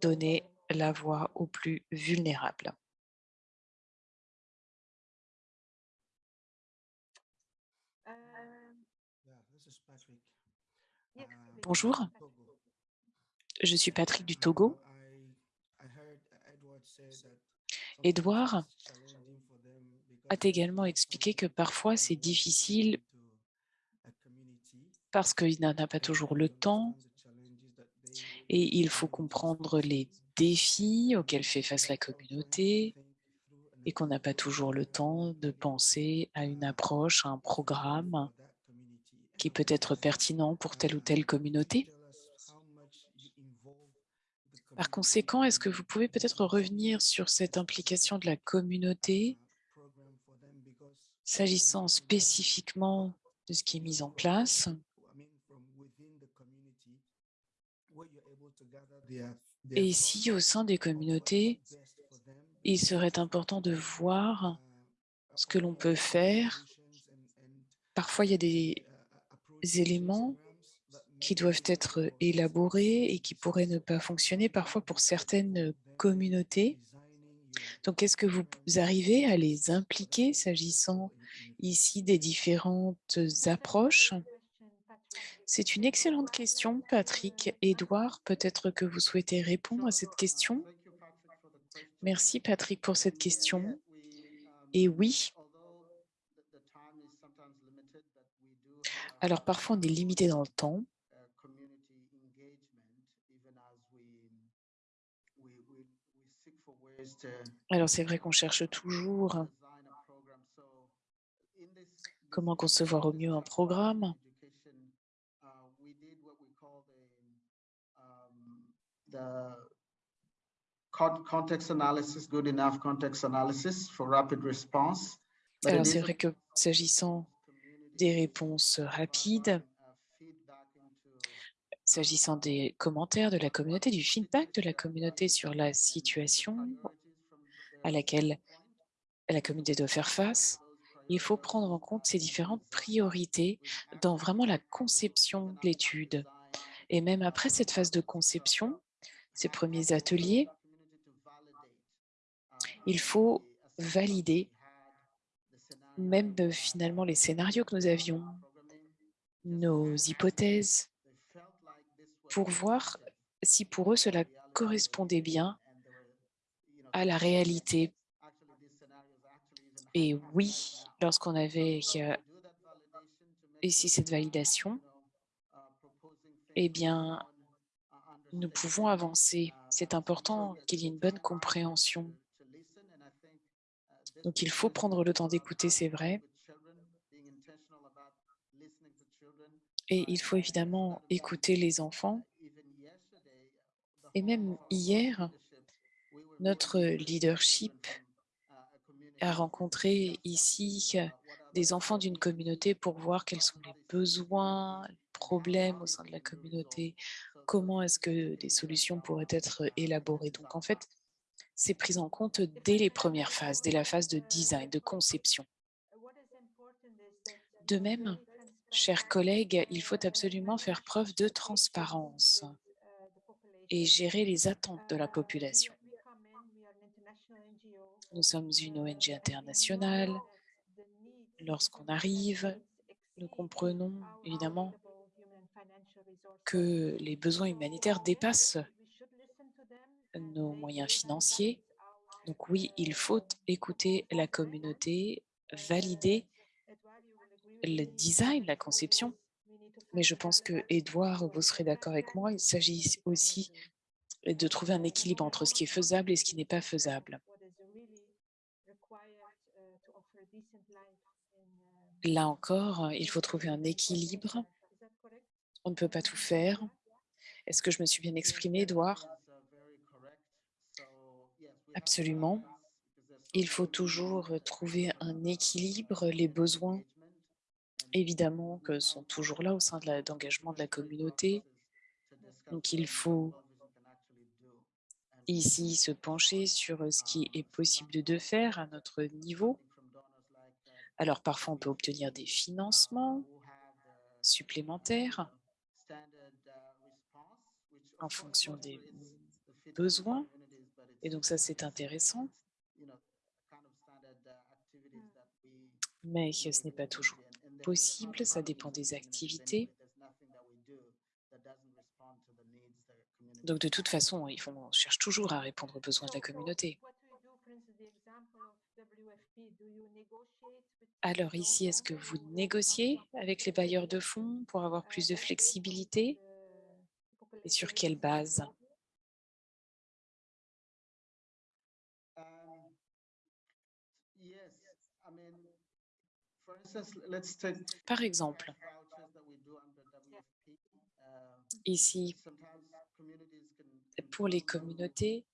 donner la voix aux plus vulnérables. Bonjour, je suis Patrick du Togo. Edouard a également expliqué que parfois c'est difficile parce qu'il n'en a pas toujours le temps et il faut comprendre les défis auxquels fait face la communauté et qu'on n'a pas toujours le temps de penser à une approche, à un programme qui peut être pertinent pour telle ou telle communauté. Par conséquent, est-ce que vous pouvez peut-être revenir sur cette implication de la communauté s'agissant spécifiquement de ce qui est mis en place Et ici, au sein des communautés, il serait important de voir ce que l'on peut faire. Parfois, il y a des éléments qui doivent être élaborés et qui pourraient ne pas fonctionner parfois pour certaines communautés. Donc, est-ce que vous arrivez à les impliquer s'agissant ici des différentes approches c'est une excellente question, Patrick. Edouard, peut-être que vous souhaitez répondre à cette question Merci, Patrick, pour cette question. Et oui, alors parfois on est limité dans le temps. Alors c'est vrai qu'on cherche toujours comment concevoir au mieux un programme. the context analysis, good enough context analysis for rapid response. Alors, c'est vrai que s'agissant des réponses rapides, s'agissant des commentaires de la communauté, du feedback de la communauté sur la situation à laquelle la communauté doit faire face, il faut prendre en compte ces différentes priorités dans vraiment la conception de l'étude. Et même après cette phase de conception, ces premiers ateliers, il faut valider même euh, finalement les scénarios que nous avions, nos hypothèses, pour voir si pour eux cela correspondait bien à la réalité. Et oui, lorsqu'on avait ici cette validation, eh bien, nous pouvons avancer. C'est important qu'il y ait une bonne compréhension. Donc, il faut prendre le temps d'écouter, c'est vrai. Et il faut évidemment écouter les enfants. Et même hier, notre leadership a rencontré ici des enfants d'une communauté pour voir quels sont les besoins, les problèmes au sein de la communauté, comment est-ce que des solutions pourraient être élaborées? Donc en fait, c'est pris en compte dès les premières phases, dès la phase de design, de conception. De même, chers collègues, il faut absolument faire preuve de transparence et gérer les attentes de la population. Nous sommes une ONG internationale. Lorsqu'on arrive, nous comprenons évidemment que les besoins humanitaires dépassent nos moyens financiers. Donc oui, il faut écouter la communauté, valider le design, la conception. Mais je pense que, Edouard, vous serez d'accord avec moi, il s'agit aussi de trouver un équilibre entre ce qui est faisable et ce qui n'est pas faisable. Là encore, il faut trouver un équilibre. On ne peut pas tout faire. Est-ce que je me suis bien exprimée, Edouard Absolument. Il faut toujours trouver un équilibre. Les besoins, évidemment, que sont toujours là au sein de l'engagement de la communauté. Donc, il faut ici se pencher sur ce qui est possible de faire à notre niveau. Alors, parfois, on peut obtenir des financements supplémentaires en fonction des besoins. Et donc ça, c'est intéressant. Mais ce n'est pas toujours possible, ça dépend des activités. Donc de toute façon, on cherche toujours à répondre aux besoins de la communauté. Alors ici, est-ce que vous négociez avec les bailleurs de fonds pour avoir plus de flexibilité Et sur quelle base? Par exemple, ici, pour les communautés,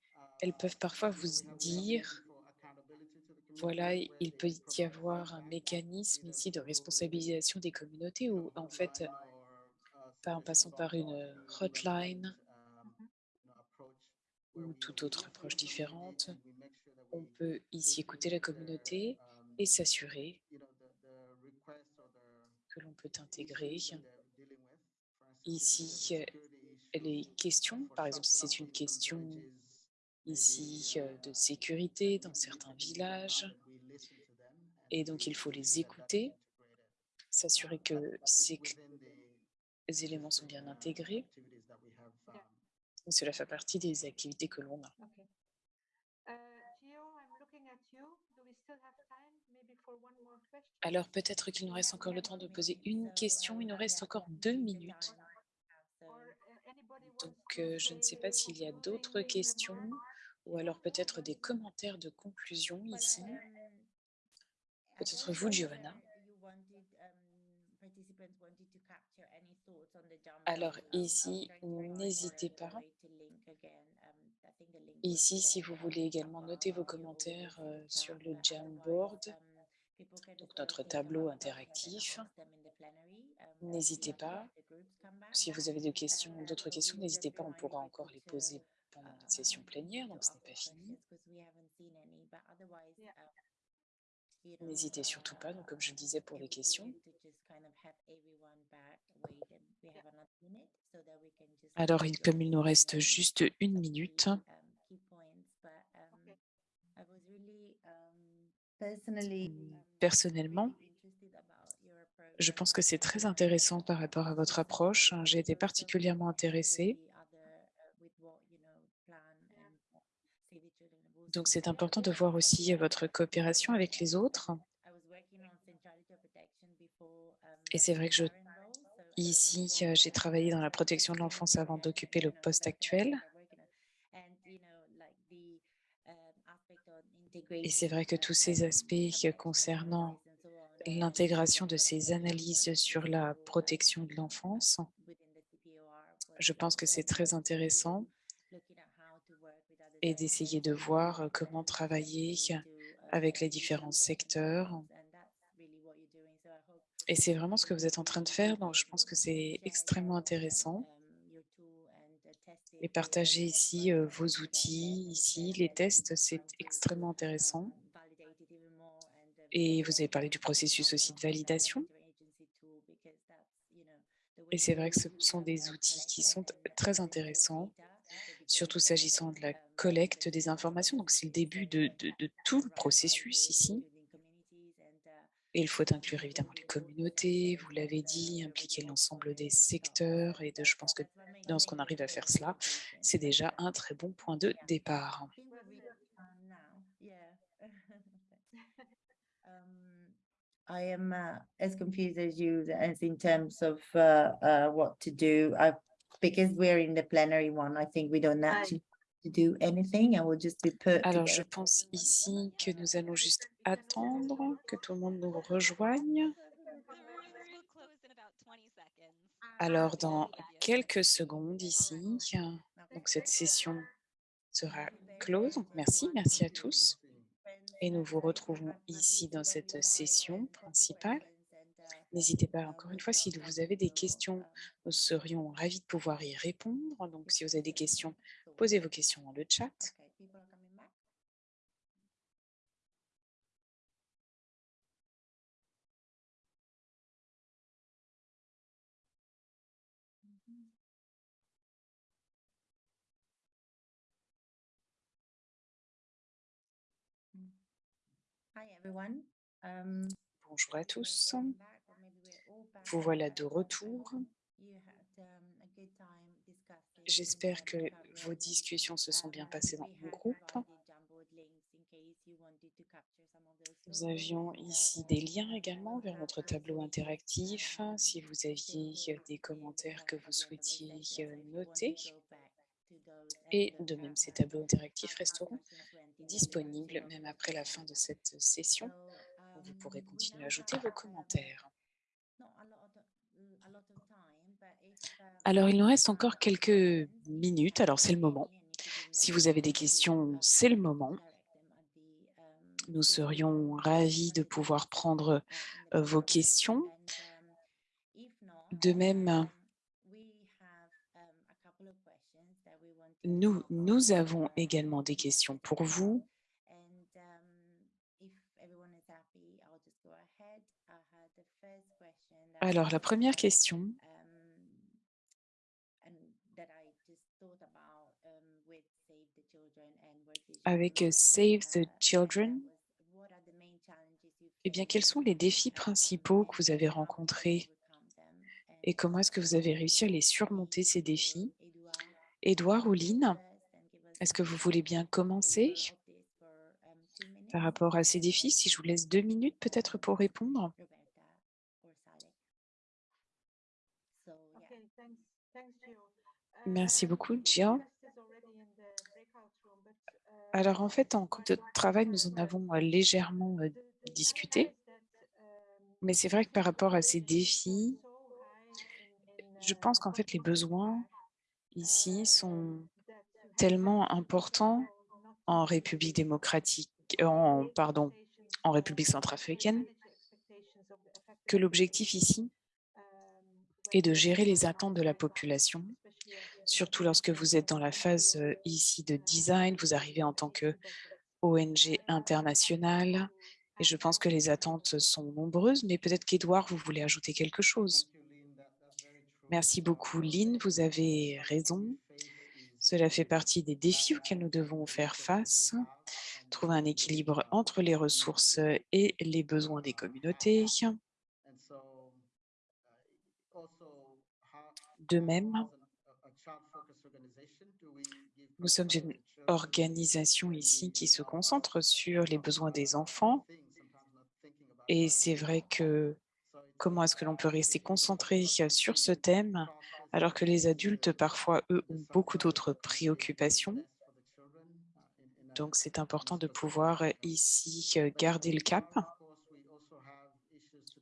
elles peuvent parfois vous dire, voilà, il peut y avoir un mécanisme ici de responsabilisation des communautés où, en fait, en passant par une hotline ou toute autre approche différente, on peut ici écouter la communauté et s'assurer que l'on peut intégrer ici les questions. Par exemple, si c'est une question ici de sécurité dans certains villages, et donc il faut les écouter, s'assurer que ces éléments sont bien intégrés. Cela fait partie des activités que l'on a. Alors peut-être qu'il nous reste encore le temps de poser une question. Il nous reste encore deux minutes. Donc je ne sais pas s'il y a d'autres questions ou alors peut-être des commentaires de conclusion ici. Peut-être vous, Giovanna. Alors ici, n'hésitez pas. Ici, si vous voulez également noter vos commentaires sur le Jamboard, donc notre tableau interactif, n'hésitez pas. Si vous avez des questions, d'autres questions, n'hésitez pas, on pourra encore les poser pendant notre session plénière, donc ce n'est pas fini. N'hésitez surtout pas, donc comme je le disais pour les questions. Alors, comme il nous reste juste une minute, Personally, Personnellement, je pense que c'est très intéressant par rapport à votre approche. J'ai été particulièrement intéressée. Donc, c'est important de voir aussi votre coopération avec les autres. Et c'est vrai que je, ici, j'ai travaillé dans la protection de l'enfance avant d'occuper le poste actuel. Et c'est vrai que tous ces aspects concernant l'intégration de ces analyses sur la protection de l'enfance, je pense que c'est très intéressant et d'essayer de voir comment travailler avec les différents secteurs. Et c'est vraiment ce que vous êtes en train de faire, donc je pense que c'est extrêmement intéressant. Et partager ici vos outils, ici les tests, c'est extrêmement intéressant. Et vous avez parlé du processus aussi de validation. Et c'est vrai que ce sont des outils qui sont très intéressants, surtout s'agissant de la collecte des informations. Donc, c'est le début de, tout le processus ici. Et il faut inclure évidemment les communautés, vous l'avez dit, impliquer l'ensemble des secteurs. Et de, je pense que dans ce qu'on arrive à faire cela, c'est déjà un très bon point de départ. I am uh, as confused as you in terms of uh, uh, what to do. Because we're in the plenary one, I think we don't actually to do anything and we'll just be put Alors, je pense ici que nous allons juste attendre que tout le monde nous rejoigne. Alors, dans quelques secondes ici, donc cette session sera close. Donc, merci, merci à tous. Et nous vous retrouvons ici dans cette session principale. N'hésitez pas, encore une fois, si vous avez des questions, nous serions ravis de pouvoir y répondre. Donc, si vous avez des questions, posez vos questions dans le chat. Um, Bonjour à tous. welcome back, or maybe we're all back. Vous voilà de retour. Um, J'espère um, que vos discussions se sont bien Um, passées dans had groupe. Nous avions ici des liens um, également vers have notre tableau interactif. Si um, vous aviez feel des commentaires que vous souhaitiez want noter, et de même ces um, tableaux interactifs resteront disponibles même après la fin de cette session. Vous pourrez um, continuer à ajouter vos um, commentaires. not a lot of, a lot of time, but if, um, Alors, il nous reste encore quelques minutes. Alors, c'est le moment. Si vous avez des questions, c'est le moment. Nous serions ravis de pouvoir prendre uh, euh, vos questions. De même, nous, avons également des questions pour vous. And um, if everyone is happy, I'll just go ahead. I had the first question that Alors, la was, première um, question, um, and that I just thought about um, with Save the Children and World Vision avec euh, Save the Children, eh bien, quels sont les défis principaux que vous avez rencontrés et comment est-ce que vous avez réussi à les surmonter, ces défis? Edouard, Édouard ou Lynn, est-ce que vous voulez bien commencer par rapport à ces défis? Si je vous laisse deux minutes peut-être pour répondre. Roberta or Saleh. So yeah. Okay, thanks, thanks, Gio. Merci Um, beaucoup, we have Gio. discussed this already in the breakout room, but, Alors, en fait, en groupe de travail, nous en avons légèrement discuté. Mais c'est vrai que par rapport à ces défis, je pense qu'en fait, les besoins ici sont tellement importants en République démocratique, euh, en, pardon, en République centrafricaine, que l'objectif ici est de gérer les attentes de la population, surtout lorsque vous êtes dans la phase ici de design, vous arrivez en tant que ONG internationale, et je pense que les attentes sont nombreuses, mais peut-être qu'Edouard, vous voulez ajouter quelque chose. Merci beaucoup, Lynn, vous avez raison. Cela fait partie des défis auxquels nous devons faire face. trouver un équilibre entre les ressources et les besoins des communautés. De même, as an- a- a child-focused organization, do we give nous sommes une organisation ici qui se concentre sur les besoins des enfants. et c'est vrai que comment est-ce que l'on peut rester concentré sur ce thème alors que les adultes, parfois, eux, ont beaucoup d'autres préoccupations. Donc, c'est important de pouvoir ici euh, garder le cap.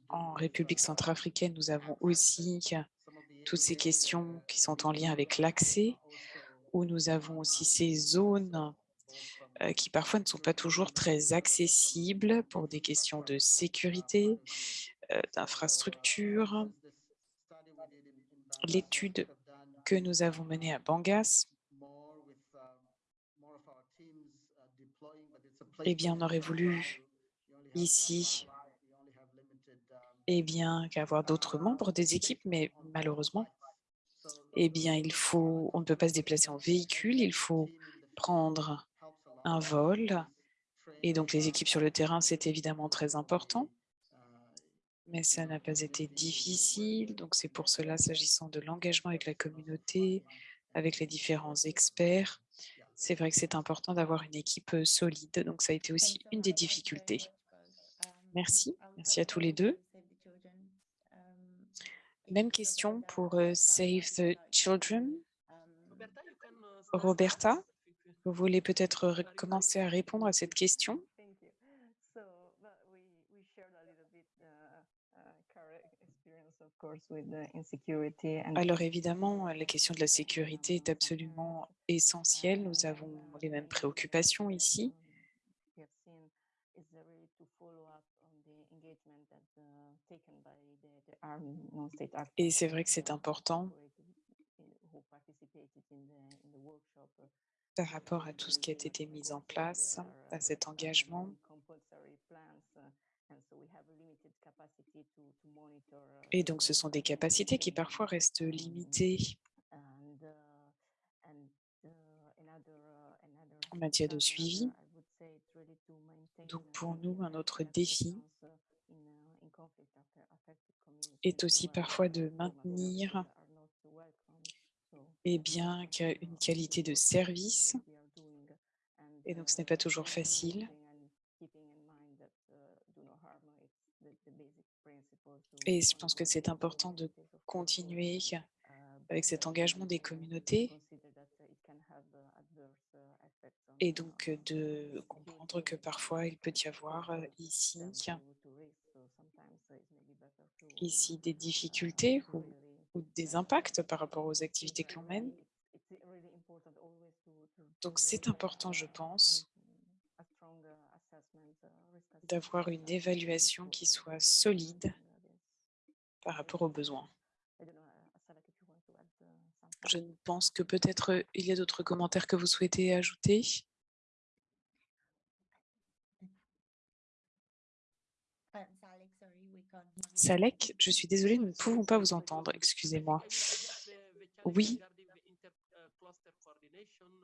En République centrafricaine, nous avons aussi toutes ces questions qui sont en lien avec l'accès, où nous avons aussi ces zones euh, qui parfois ne sont pas toujours très accessibles pour des questions de sécurité, euh, d'infrastructure. L'étude que nous avons menée à Bangas, eh bien, on aurait voulu ici eh bien, qu'avoir d'autres membres des équipes, mais malheureusement, eh bien, il faut, on ne peut pas se déplacer en véhicule, il faut prendre un vol. Et donc, les équipes sur le terrain, c'est évidemment très important, mais ça n'a pas été difficile. Donc, c'est pour cela, s'agissant de l'engagement avec la communauté, avec les différents experts, c'est vrai que c'est important d'avoir une équipe euh, solide. Donc, ça a été aussi une des difficultés. Merci, merci à tous les deux. Même question pour euh, Save the Children. Roberta, vous voulez peut-être commencer à répondre à cette question? Alors évidemment, la question de la sécurité est absolument essentielle. Nous avons les mêmes préoccupations ici. we have seen is uh, really to follow up on the engagement that uh, taken by the, the armed non-state actors. Et c'est vrai que c'est important who participated in the, in the workshop. uh, par rapport à tout ce qui a été mis en place, à cet engagement. Et donc, ce sont des capacités qui parfois restent limitées en matière de suivi. Donc, pour nous, un autre défi est aussi parfois de maintenir eh bien, une qualité de service. Et donc, ce n'est pas toujours facile. Et je pense que c'est important de continuer avec cet engagement des communautés et donc de comprendre que parfois il peut y avoir euh, ici, ici des difficultés ou, des impacts par rapport aux activités que l'on mène. Donc c'est important, je pense, d'avoir une évaluation qui soit solide par rapport aux besoins. Je ne pense que peut-être euh, il y a d'autres commentaires que vous souhaitez ajouter? Salek, je suis désolée, nous ne pouvons pas vous entendre, excusez-moi. Oui.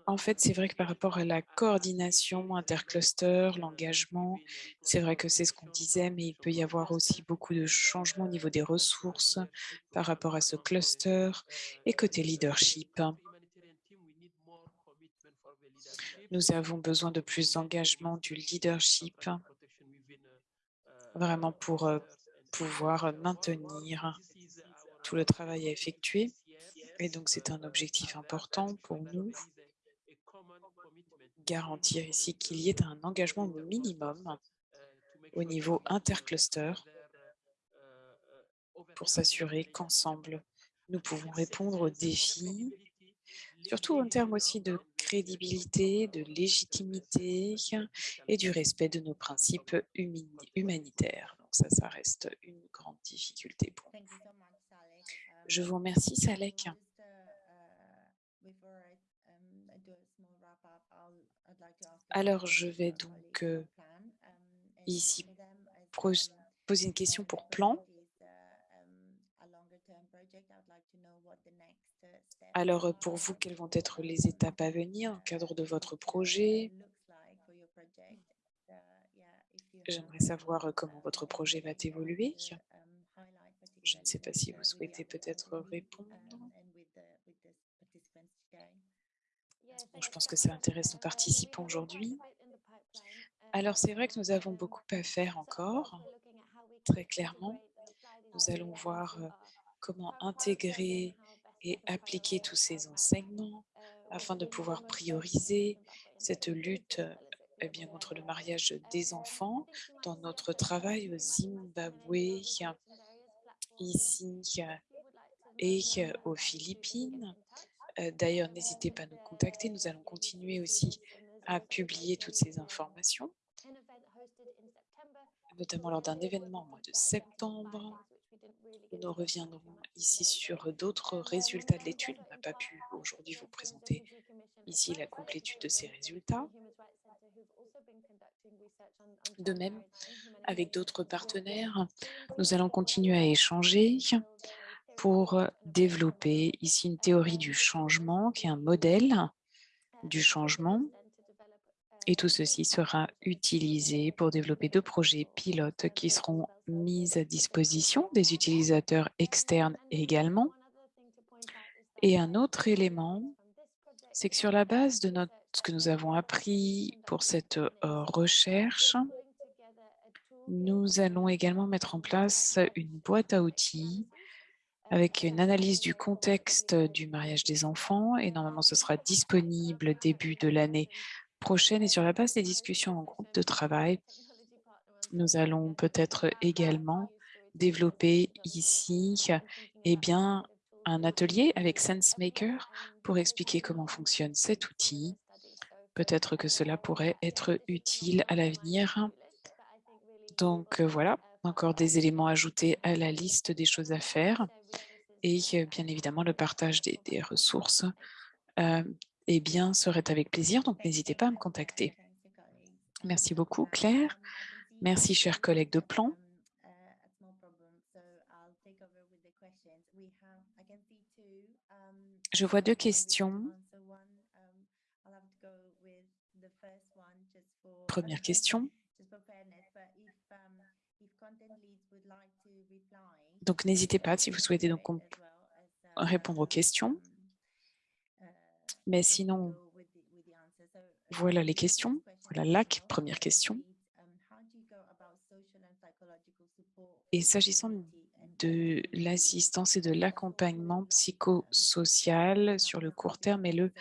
En fait, c'est vrai que par rapport à la coordination intercluster, l'engagement, c'est vrai que c'est ce qu'on disait, mais il peut y avoir aussi beaucoup de changements au niveau des ressources par rapport à ce cluster et côté leadership. Nous avons besoin de plus d'engagement du leadership, vraiment pour euh, pouvoir maintenir tout le travail à effectuer. Et donc, c'est un objectif important pour nous, garantir ici qu'il y ait un engagement minimum au niveau intercluster pour s'assurer qu'ensemble, nous pouvons répondre aux défis, surtout en termes aussi de crédibilité, de légitimité et du respect de nos principes humanitaires. Donc ça, ça reste une grande difficulté pour nous. Je vous remercie, Salek. Alors, je vais donc euh, ici poser une question pour plan. Alors, euh, pour vous, quelles vont être les étapes à venir dans le cadre de votre projet? J'aimerais savoir euh, comment votre projet va évoluer. Je ne sais pas si vous souhaitez peut-être répondre. Je pense que ça intéresse nos participants aujourd'hui. Alors, c'est vrai que nous avons beaucoup à faire encore, très clairement. Nous allons voir euh, comment intégrer et appliquer tous ces enseignements afin de pouvoir prioriser cette lutte eh bien, contre le mariage des enfants dans notre travail au Zimbabwe, ici et aux Philippines. Euh, D'ailleurs, n'hésitez pas à nous contacter. Nous allons continuer aussi à publier toutes ces informations, notamment lors d'un événement au mois de septembre. Nous reviendrons ici sur d'autres résultats de l'étude. On n'a pas pu aujourd'hui vous présenter ici la complétude de ces résultats. De même, avec d'autres partenaires, nous allons continuer à échanger pour développer ici une théorie du changement qui est un modèle du changement. Et tout ceci sera utilisé pour développer deux projets pilotes qui seront mis à disposition des utilisateurs externes également. Et un autre élément, c'est que sur la base de notre, ce que nous avons appris pour cette recherche, nous allons également mettre en place une boîte à outils avec une analyse du contexte du mariage des enfants et normalement ce sera disponible début de l'année prochaine et sur la base des discussions en groupe de travail, nous allons peut-être également développer ici eh bien, un atelier avec SenseMaker pour expliquer comment fonctionne cet outil. Peut-être que cela pourrait être utile à l'avenir. Donc voilà, encore des éléments ajoutés à la liste des choses à faire et bien évidemment le partage des, des ressources euh, eh bien, serait avec plaisir, donc n'hésitez pas à me contacter. Merci beaucoup Claire, merci chers collègues de plan. Je vois deux questions. Première question. Donc, n'hésitez pas si vous souhaitez donc répondre aux questions. Mais sinon, voilà les questions. Voilà la première question. Et s'agissant de l'assistance et de l'accompagnement psychosocial sur le court terme et le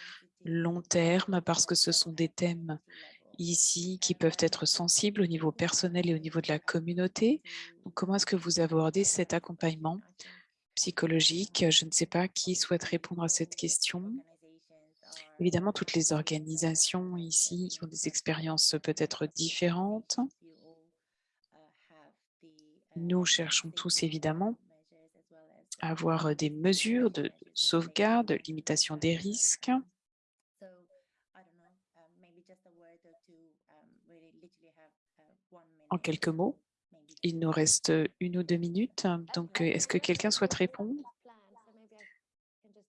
long terme, parce que ce sont des thèmes ici qui peuvent être sensibles au niveau personnel et au niveau de la communauté. Donc, comment est-ce que vous abordez cet accompagnement psychologique? Je ne sais pas qui souhaite répondre à cette question. Évidemment, toutes les organisations ici ont des expériences peut-être différentes. Nous cherchons tous évidemment à avoir des mesures de sauvegarde, de limitation des risques. En quelques mots, il nous reste une ou deux minutes, donc est-ce que quelqu'un souhaite répondre?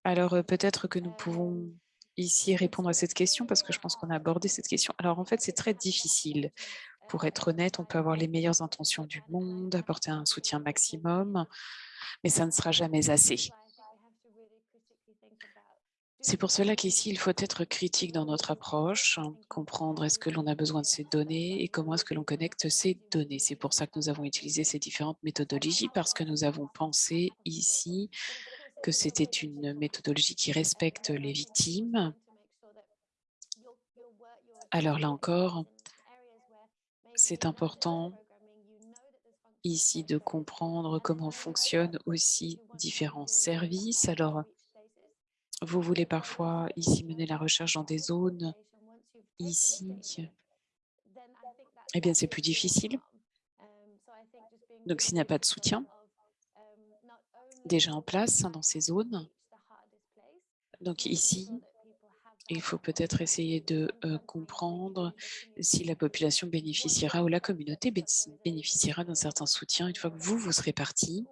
Alors peut-être que nous pouvons ici répondre à cette question parce que je pense qu'on a abordé cette question. Alors en fait, c'est très difficile. Pour être honnête, on peut avoir les meilleures intentions du monde, apporter un soutien maximum, mais ça ne sera jamais assez. C'est pour cela qu'ici, il faut être critique dans notre approche, comprendre est-ce que l'on a besoin de ces données et comment est-ce que l'on connecte ces données. C'est pour ça que nous avons utilisé ces différentes méthodologies parce que nous avons pensé ici que c'était une méthodologie qui respecte les victimes. Alors là encore, c'est important ici de comprendre comment fonctionnent aussi différents services. Alors, vous voulez parfois ici mener la recherche dans des zones ici, eh bien c'est plus difficile. Donc s'il n'y a pas de soutien déjà en place dans ces zones, donc ici, il faut peut-être essayer de euh, comprendre si la population bénéficiera ou la communauté bénéficiera d'un certain soutien une fois que vous, vous serez parti.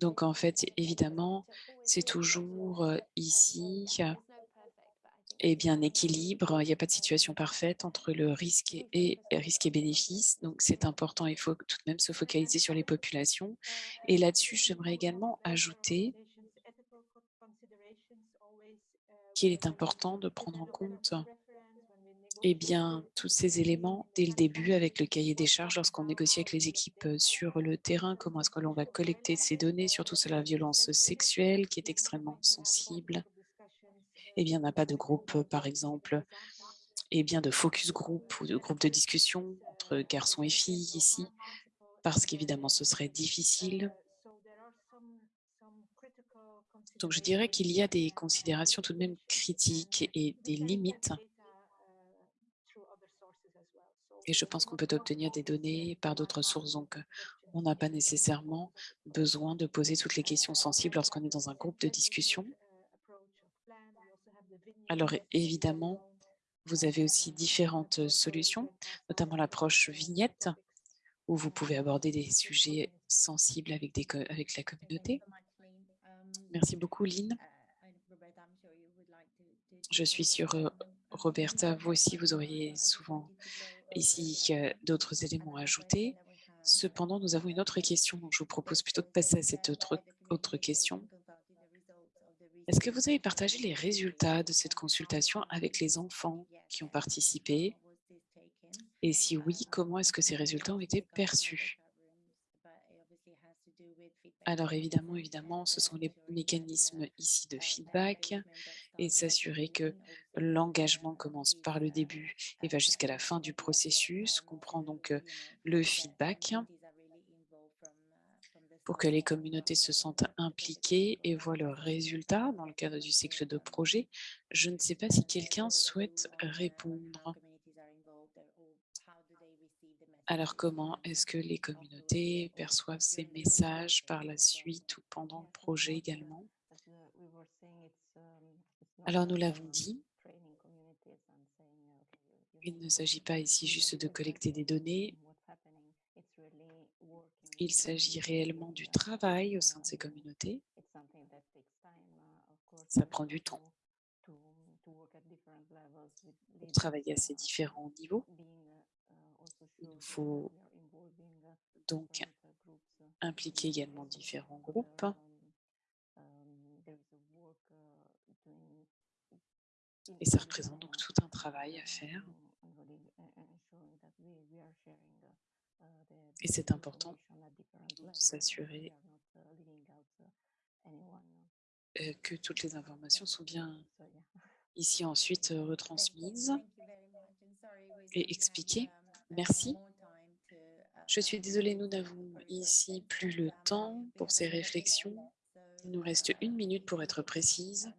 Donc, en fait, évidemment, c'est toujours ici eh bien, équilibre. Il n'y a pas de situation parfaite entre le risque et, et risque et bénéfice. Donc, c'est important. Il faut tout de même se focaliser sur les populations. Et là-dessus, j'aimerais également ajouter qu'il est important de prendre en compte eh bien, tous ces éléments dès le début avec le cahier des charges lorsqu'on négocie avec les équipes sur le terrain, comment est-ce que l'on va collecter ces données, surtout sur la violence sexuelle qui est extrêmement sensible. Eh bien, on n'a pas de groupe, par exemple, eh bien, de focus group ou de groupe de discussion entre garçons et filles ici, parce qu'évidemment, ce serait difficile. Donc, je dirais qu'il y a des considérations tout de même critiques et des limites et je pense qu'on peut obtenir des données par d'autres sources. Donc, on n'a pas nécessairement besoin de poser toutes les questions sensibles lorsqu'on est dans un groupe de discussion. Alors, évidemment, vous avez aussi différentes solutions, notamment l'approche vignette, où vous pouvez aborder des sujets sensibles avec, des, avec la communauté. Merci beaucoup, Lynn. Je suis sûre, Roberta, vous aussi, vous auriez souvent ici d'autres éléments à ajouter? Cependant, nous avons une autre question, donc je vous propose plutôt de passer à cette autre, autre question. Est-ce que vous avez partagé les résultats de cette consultation avec les enfants qui ont participé? Et si oui, comment est-ce que ces résultats ont été perçus? Alors évidemment, évidemment, ce sont les mécanismes ici de feedback et s'assurer que l'engagement commence par le début et va jusqu'à la fin du processus. On prend donc euh, le feedback pour que les communautés se sentent impliquées et voient leurs résultats dans le cadre du cycle de projet. Je ne sais pas si quelqu'un souhaite répondre. Alors, comment est-ce que les communautés perçoivent ces messages par la suite ou pendant le projet également? Alors, nous l'avons dit, il ne s'agit pas ici juste de collecter des données, il s'agit réellement du travail au sein de ces communautés. Ça prend du temps pour travailler à ces différents niveaux. Il faut donc impliquer également différents groupes. Et ça représente donc tout un travail à faire. Et c'est important de s'assurer euh, que toutes les informations sont bien ici ensuite euh, retransmises et expliquées. Merci. Je suis désolée, nous n'avons ici plus le temps pour ces réflexions. Il nous reste une minute pour être précise.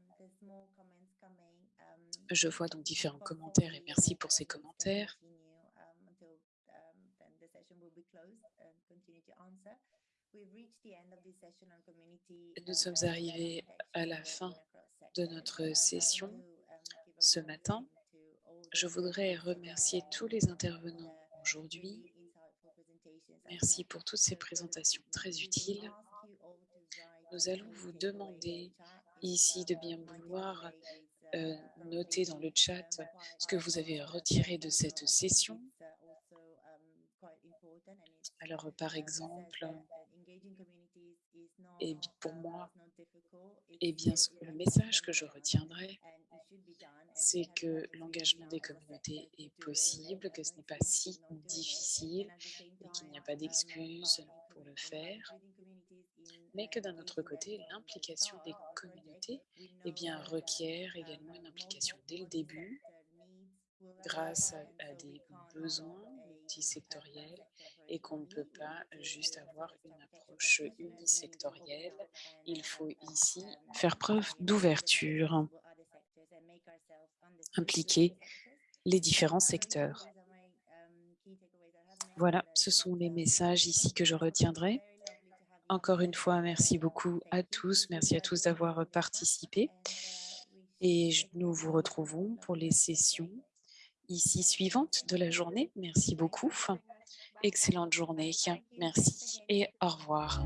Je vois donc différents commentaires et merci pour ces commentaires. Nous sommes arrivés à la fin de notre session ce matin. Je voudrais remercier tous les intervenants aujourd'hui. Merci pour toutes ces présentations très utiles. Nous allons vous demander ici de bien vouloir euh, noter dans le chat ce que vous avez retiré de cette session. Alors, par exemple, et pour moi, et bien, le message que je retiendrai, c'est que l'engagement des communautés est possible, que ce n'est pas si difficile et qu'il n'y a pas d'excuses pour le faire, mais que d'un autre côté, l'implication des communautés eh bien, requiert également une implication dès le début, grâce à, des besoins multisectoriels et qu'on ne peut pas juste avoir une approche unisectorielle. Il faut ici faire preuve d'ouverture impliquer les différents secteurs. Voilà, ce sont les messages ici que je retiendrai. Encore une fois, merci beaucoup à tous. Merci à tous d'avoir participé. Et nous vous retrouvons pour les sessions ici suivantes de la journée. Merci beaucoup. Excellente journée. Merci et au revoir.